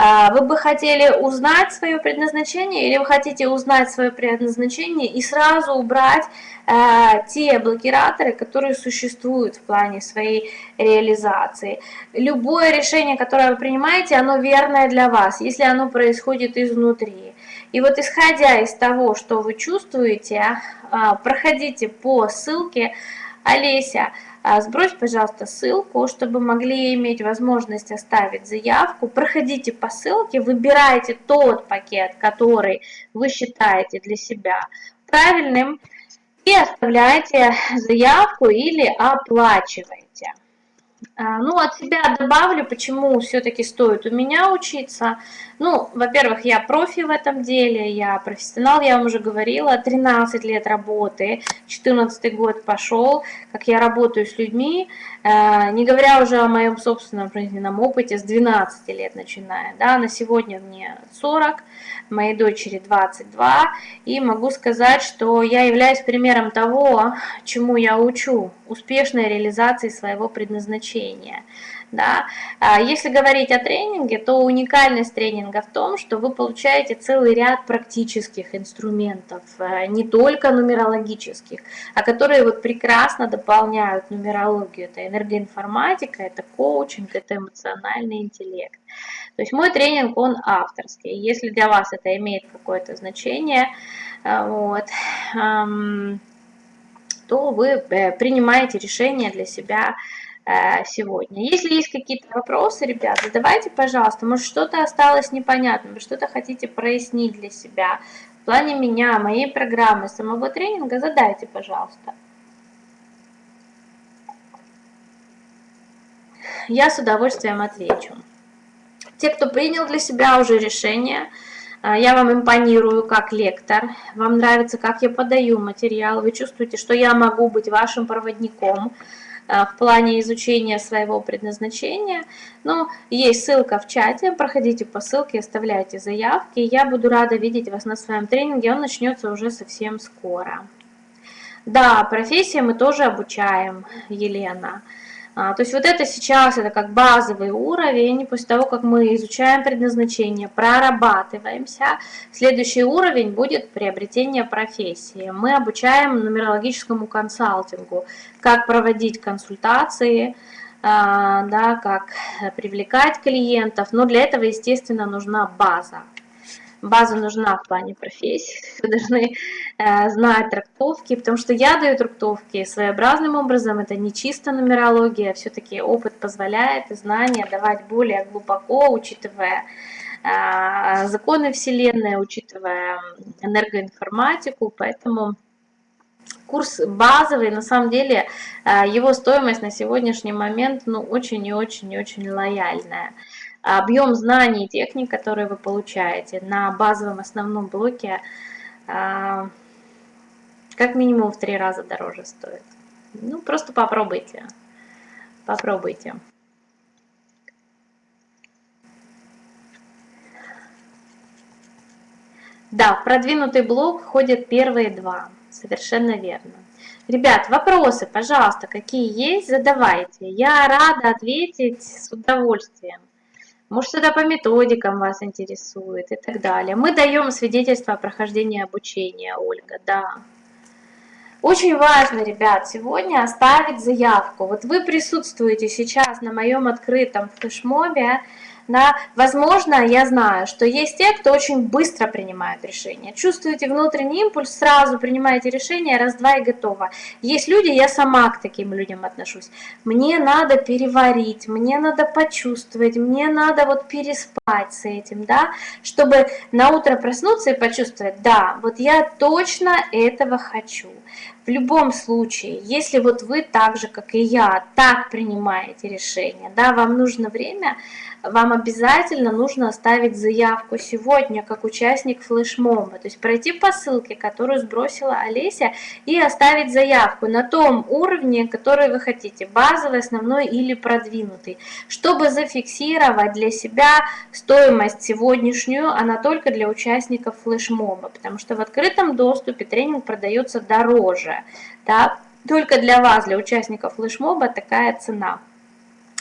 А, вы бы хотели узнать свое предназначение или вы хотите узнать свое предназначение и сразу убрать э, те блокираторы, которые существуют в плане своей реализации. Любое решение, которое вы принимаете, оно верное для вас, если оно происходит изнутри. И вот исходя из того, что вы чувствуете, э, проходите по ссылке Олеся, а, сбрось, пожалуйста, ссылку, чтобы могли иметь возможность оставить заявку. Проходите по ссылке, выбирайте тот пакет, который вы считаете для себя правильным, и оставляйте заявку или оплачивайте. А, ну, от себя добавлю, почему все-таки стоит у меня учиться. Ну, во-первых, я профи в этом деле, я профессионал, я вам уже говорила, 13 лет работы, 14 год пошел, как я работаю с людьми, а, не говоря уже о моем собственном жизненном опыте, с 12 лет начиная, да, на сегодня мне 40, моей дочери 22, и могу сказать, что я являюсь примером того, чему я учу, успешной реализации своего предназначения. Да? А если говорить о тренинге, то уникальность тренинга в том, что вы получаете целый ряд практических инструментов, э, не только нумерологических, а которые вот прекрасно дополняют нумерологию. Это энергоинформатика, это коучинг, это эмоциональный интеллект. То есть мой тренинг, он авторский. Если для вас это имеет какое-то значение, э, вот, то вы э, принимаете решение для себя Э, сегодня. Если есть какие-то вопросы, ребят, задавайте, пожалуйста. Может, что-то осталось непонятным, вы что-то хотите прояснить для себя. В плане меня, моей программы, самого тренинга, задайте, пожалуйста. Я с удовольствием отвечу. Те, кто принял для себя уже решение, э, я вам импонирую как лектор, вам нравится, как я подаю материал, вы чувствуете, что я могу быть вашим проводником, Э, в плане изучения своего предназначения. Но есть ссылка в чате, проходите по ссылке, оставляйте заявки. Я буду рада видеть вас на своем тренинге, он начнется уже совсем скоро. Да, профессии мы тоже обучаем, Елена. А, то есть вот это сейчас, это как базовый уровень, после того, как мы изучаем предназначение, прорабатываемся, следующий уровень будет приобретение профессии. Мы обучаем нумерологическому консалтингу, как проводить консультации, а, да, как привлекать клиентов, но для этого, естественно, нужна база база нужна в плане профессии, вы должны э, знать трактовки, потому что я даю трактовки своеобразным образом, это не чисто нумерология, все-таки опыт позволяет знания давать более глубоко, учитывая э, законы Вселенной, учитывая энергоинформатику, поэтому курс базовый, на самом деле его стоимость на сегодняшний момент ну, очень и очень и очень лояльная. Объем знаний и техник, которые вы получаете на базовом основном блоке, как минимум в три раза дороже стоит. Ну, просто попробуйте. Попробуйте. Да, в продвинутый блок входят первые два. Совершенно верно. Ребят, вопросы, пожалуйста, какие есть, задавайте. Я рада ответить с удовольствием. Может, что-то по методикам вас интересует и так далее. Мы даем свидетельство о прохождении обучения, Ольга, да. Очень важно, ребят, сегодня оставить заявку. Вот вы присутствуете сейчас на моем открытом флешмобе, да, возможно, я знаю, что есть те, кто очень быстро принимает решения. Чувствуете внутренний импульс, сразу принимаете решение, раз-два и готово. Есть люди, я сама к таким людям отношусь. Мне надо переварить, мне надо почувствовать, мне надо вот переспать с этим, да, чтобы на утро проснуться и почувствовать, да, вот я точно этого хочу. В любом случае, если вот вы так же, как и я, так принимаете решение, да, вам нужно время, вам обязательно нужно оставить заявку сегодня как участник флешмоба, то есть пройти по ссылке, которую сбросила Олеся, и оставить заявку на том уровне, который вы хотите, базовый, основной или продвинутый, чтобы зафиксировать для себя стоимость сегодняшнюю, она только для участников флешмоба, потому что в открытом доступе тренинг продается дороже, да, только для вас, для участников флешмоба такая цена.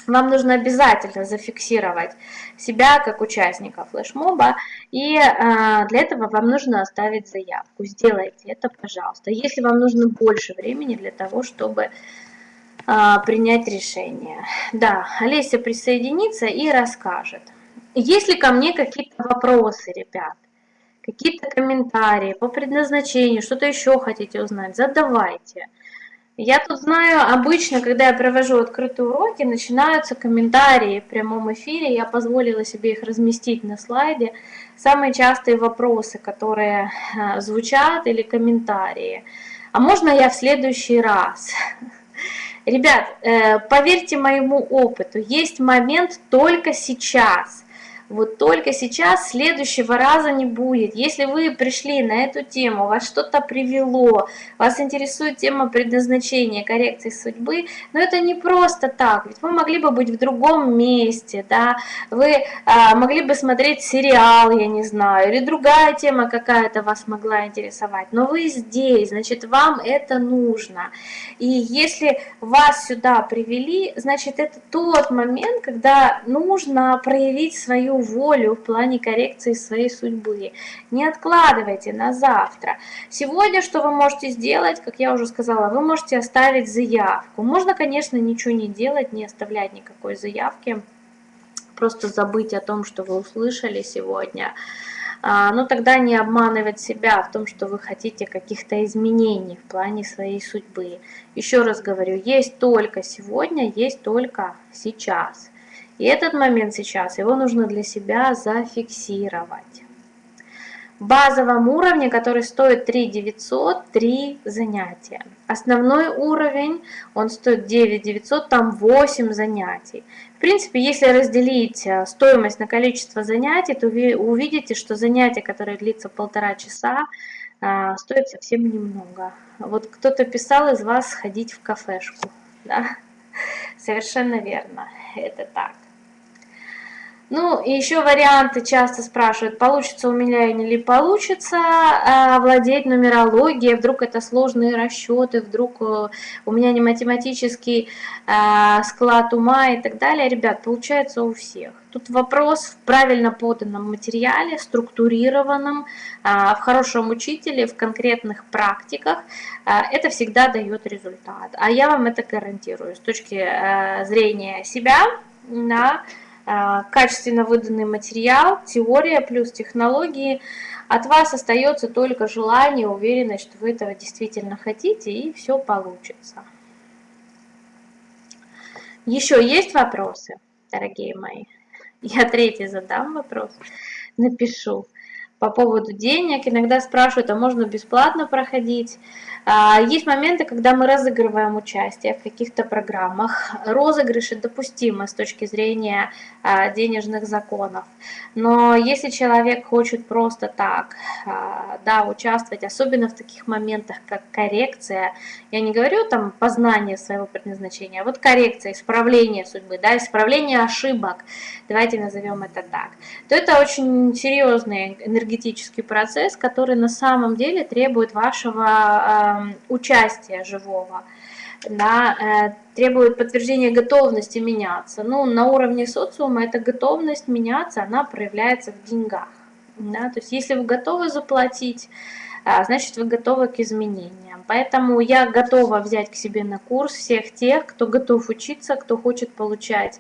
Вам нужно обязательно зафиксировать себя как участника флешмоба, и э, для этого вам нужно оставить заявку. Сделайте это, пожалуйста. Если вам нужно больше времени для того, чтобы э, принять решение. Да, Олеся присоединится и расскажет. Есть ли ко мне какие-то вопросы, ребят? Какие-то комментарии по предназначению, что-то еще хотите узнать, задавайте. Я тут знаю, обычно, когда я провожу открытые уроки, начинаются комментарии в прямом эфире. Я позволила себе их разместить на слайде. Самые частые вопросы, которые э, звучат, или комментарии. А можно я в следующий раз? Ребят, э, поверьте моему опыту, есть момент только сейчас – вот только сейчас следующего раза не будет. Если вы пришли на эту тему, вас что-то привело, вас интересует тема предназначения, коррекции судьбы, но это не просто так, ведь вы могли бы быть в другом месте, да, вы а, могли бы смотреть сериал, я не знаю, или другая тема какая-то вас могла интересовать, но вы здесь, значит, вам это нужно. И если вас сюда привели, значит, это тот момент, когда нужно проявить свою волю в плане коррекции своей судьбы. Не откладывайте на завтра. Сегодня что вы можете сделать, как я уже сказала, вы можете оставить заявку. Можно, конечно, ничего не делать, не оставлять никакой заявки, просто забыть о том, что вы услышали сегодня. А, но тогда не обманывать себя в том, что вы хотите каких-то изменений в плане своей судьбы. Еще раз говорю, есть только сегодня, есть только сейчас. И этот момент сейчас, его нужно для себя зафиксировать. В базовом уровне, который стоит 3 900, 3 занятия. Основной уровень, он стоит 9 900, там 8 занятий. В принципе, если разделить э, стоимость на количество занятий, то вы увидите, что занятие, которое длится полтора часа, э, стоит совсем немного. Вот кто-то писал из вас сходить в кафешку. Да? Совершенно верно, это так. Ну, и еще варианты часто спрашивают, получится у меня или получится а, владеть нумерологией, вдруг это сложные расчеты, вдруг э, у меня не математический а, склад ума и так далее. Ребят, получается у всех. Тут вопрос в правильно поданном материале, структурированном, в хорошем учителе, в конкретных практиках. Это всегда дает результат. А я вам это гарантирую с точки э, зрения себя, да, а, качественно выданный материал, теория плюс технологии. От вас остается только желание, уверенность, что вы этого действительно хотите, и все получится. Еще есть вопросы, дорогие мои? Я третий задам вопрос, напишу. по поводу денег. Иногда спрашивают, а можно бесплатно проходить? А, есть моменты, когда мы разыгрываем участие в каких-то программах. Розыгрыши допустимы с точки зрения а, денежных законов. Но если человек хочет просто так а, да, участвовать, особенно в таких моментах, как коррекция, я не говорю там познание своего предназначения, а вот коррекция, исправление судьбы, да, исправление ошибок, давайте назовем это так, то это очень серьезный энергетический процесс, который на самом деле требует вашего участия живого, да, э, требует подтверждения готовности меняться. Ну, на уровне социума эта готовность меняться, она проявляется в деньгах. Да? То есть если вы готовы заплатить, а, значит вы готовы к изменениям. Поэтому я готова взять к себе на курс всех тех, кто готов учиться, кто хочет получать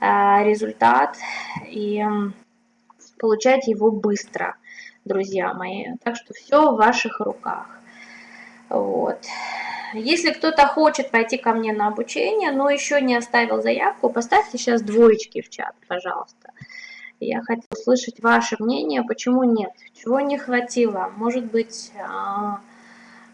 а, результат и получать его быстро, друзья мои. Так что все в ваших руках. Вот. Если кто-то хочет пойти ко мне на обучение, но еще не оставил заявку, поставьте сейчас двоечки в чат, пожалуйста. Я хотела услышать ваше мнение, почему нет, чего не хватило. Может быть, а,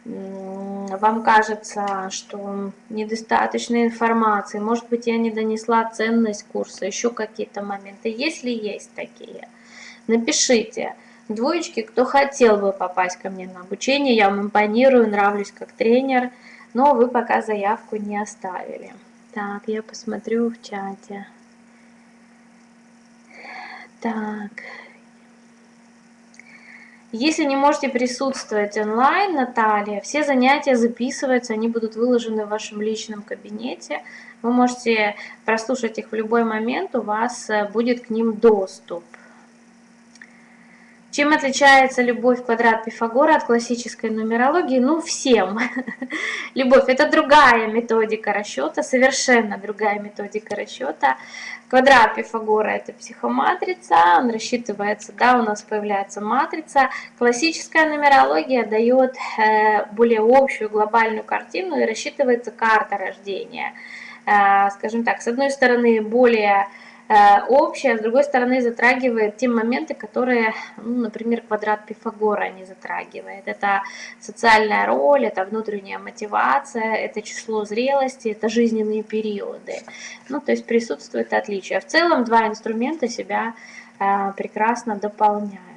вам кажется, что недостаточно информации, может быть, я не донесла ценность курса, еще какие-то моменты. Если есть такие, напишите. Двоечки, кто хотел бы попасть ко мне на обучение, я вам импонирую, нравлюсь как тренер, но вы пока заявку не оставили. Так, я посмотрю в чате. Так. Если не можете присутствовать онлайн, Наталья, все занятия записываются, они будут выложены в вашем личном кабинете. Вы можете прослушать их в любой момент, у вас э, будет к ним доступ. Чем отличается любовь квадрат Пифагора от классической нумерологии? Ну, всем. Любовь – это другая методика расчета, совершенно другая методика расчета. Квадрат Пифагора – это психоматрица, он рассчитывается, да, у нас появляется матрица. Классическая нумерология дает э, более общую глобальную картину и рассчитывается карта рождения. Э, скажем так, с одной стороны, более Э, общее, с другой стороны затрагивает те моменты, которые, ну, например, квадрат Пифагора не затрагивает. Это социальная роль, это внутренняя мотивация, это число зрелости, это жизненные периоды. Ну, то есть присутствует отличие. В целом два инструмента себя э, прекрасно дополняют.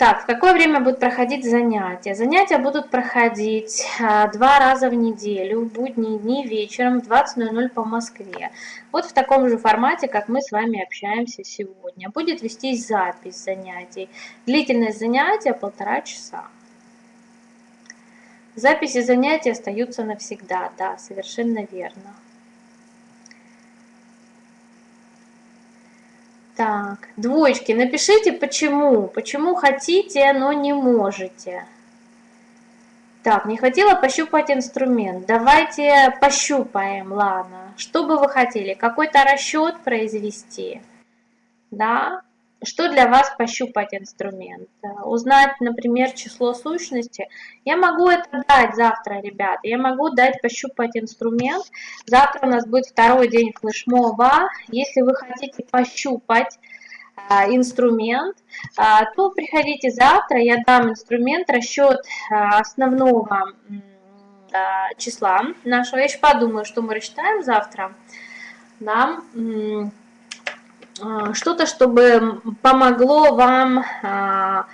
Так, в какое время будут проходить занятия? Занятия будут проходить а, два раза в неделю, в будние дни вечером в 20.00 по Москве. Вот в таком же формате, как мы с вами общаемся сегодня. Будет вестись запись занятий. Длительность занятия полтора часа. Записи занятий остаются навсегда, да, совершенно верно. Так, двоечки, напишите почему. Почему хотите, но не можете. Так, не хватило пощупать инструмент. Давайте пощупаем, ладно. Что бы вы хотели? Какой-то расчет произвести? Да? Что для вас пощупать инструмент? Узнать, например, число сущности. Я могу это дать завтра, ребят. Я могу дать пощупать инструмент. Завтра у нас будет второй день флешмоба. Если вы хотите пощупать а, инструмент, а, то приходите завтра. Я дам инструмент, расчет основного числа нашего. Я еще подумаю, что мы рассчитаем завтра. Да. А, что-то, чтобы помогло вам а,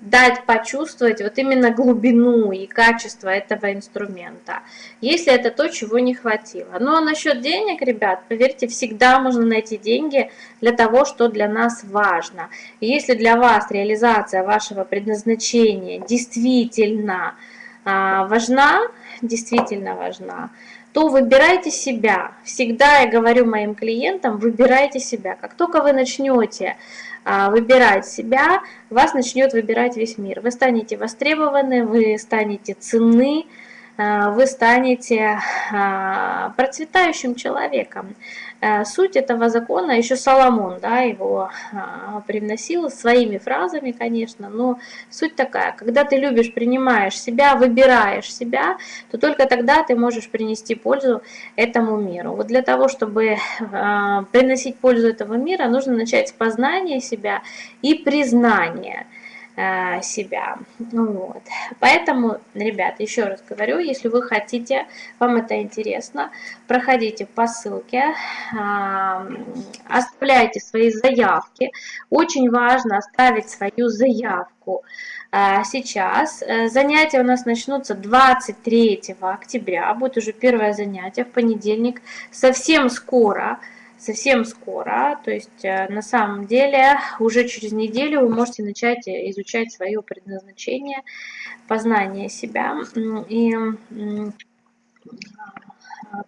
дать почувствовать вот именно глубину и качество этого инструмента, если это то, чего не хватило. Ну а насчет денег, ребят, поверьте, всегда можно найти деньги для того, что для нас важно. И если для вас реализация вашего предназначения действительно а, важна, действительно важна, то выбирайте себя. Всегда я говорю моим клиентам, выбирайте себя. Как только вы начнете а, выбирать себя, вас начнет выбирать весь мир. Вы станете востребованы, вы станете ценны, вы станете процветающим человеком. Суть этого закона, еще Соломон да, его привносил своими фразами, конечно, но суть такая, когда ты любишь, принимаешь себя, выбираешь себя, то только тогда ты можешь принести пользу этому миру. Вот для того, чтобы приносить пользу этого мира, нужно начать с познания себя и признания. Э, себя. Ну вот. Поэтому, ребят, еще раз говорю, если вы хотите, вам это интересно, проходите по ссылке, оставляйте свои заявки. Очень важно оставить свою заявку э, сейчас. Э, занятия у нас начнутся 23 октября, будет уже первое занятие в понедельник, совсем скоро совсем скоро, то есть э, на самом деле уже через неделю вы можете начать изучать свое предназначение, познание себя и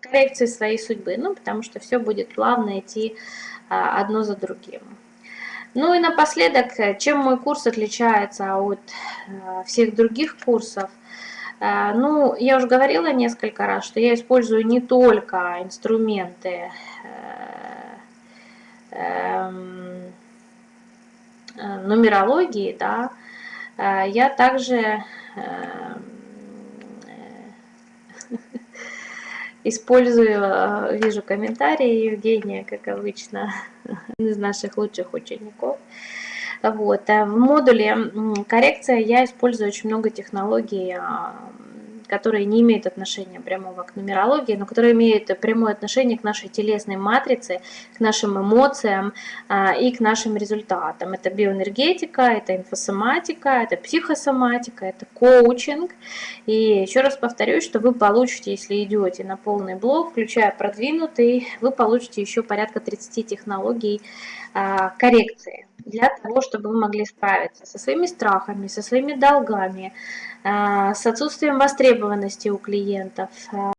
коррекции своей судьбы, ну потому что все будет плавно идти а, одно за другим. Ну и напоследок, чем мой курс отличается от э, всех других курсов, э, ну, я уже говорила несколько раз, что я использую не только инструменты э, нумерологии, да, э, я также эм, э, использую, вижу комментарии Евгения, как обычно, из наших лучших учеников. Вот. В модуле коррекция я использую очень много технологий которые не имеют отношения прямого к нумерологии, но которые имеют прямое отношение к нашей телесной матрице, к нашим эмоциям а, и к нашим результатам. Это биоэнергетика, это инфосоматика, это психосоматика, это коучинг. И еще раз повторюсь, что вы получите, если идете на полный блок, включая продвинутый, вы получите еще порядка 30 технологий а, коррекции для того, чтобы вы могли справиться со своими страхами, со своими долгами, а, с отсутствием востребованности у клиентов, а,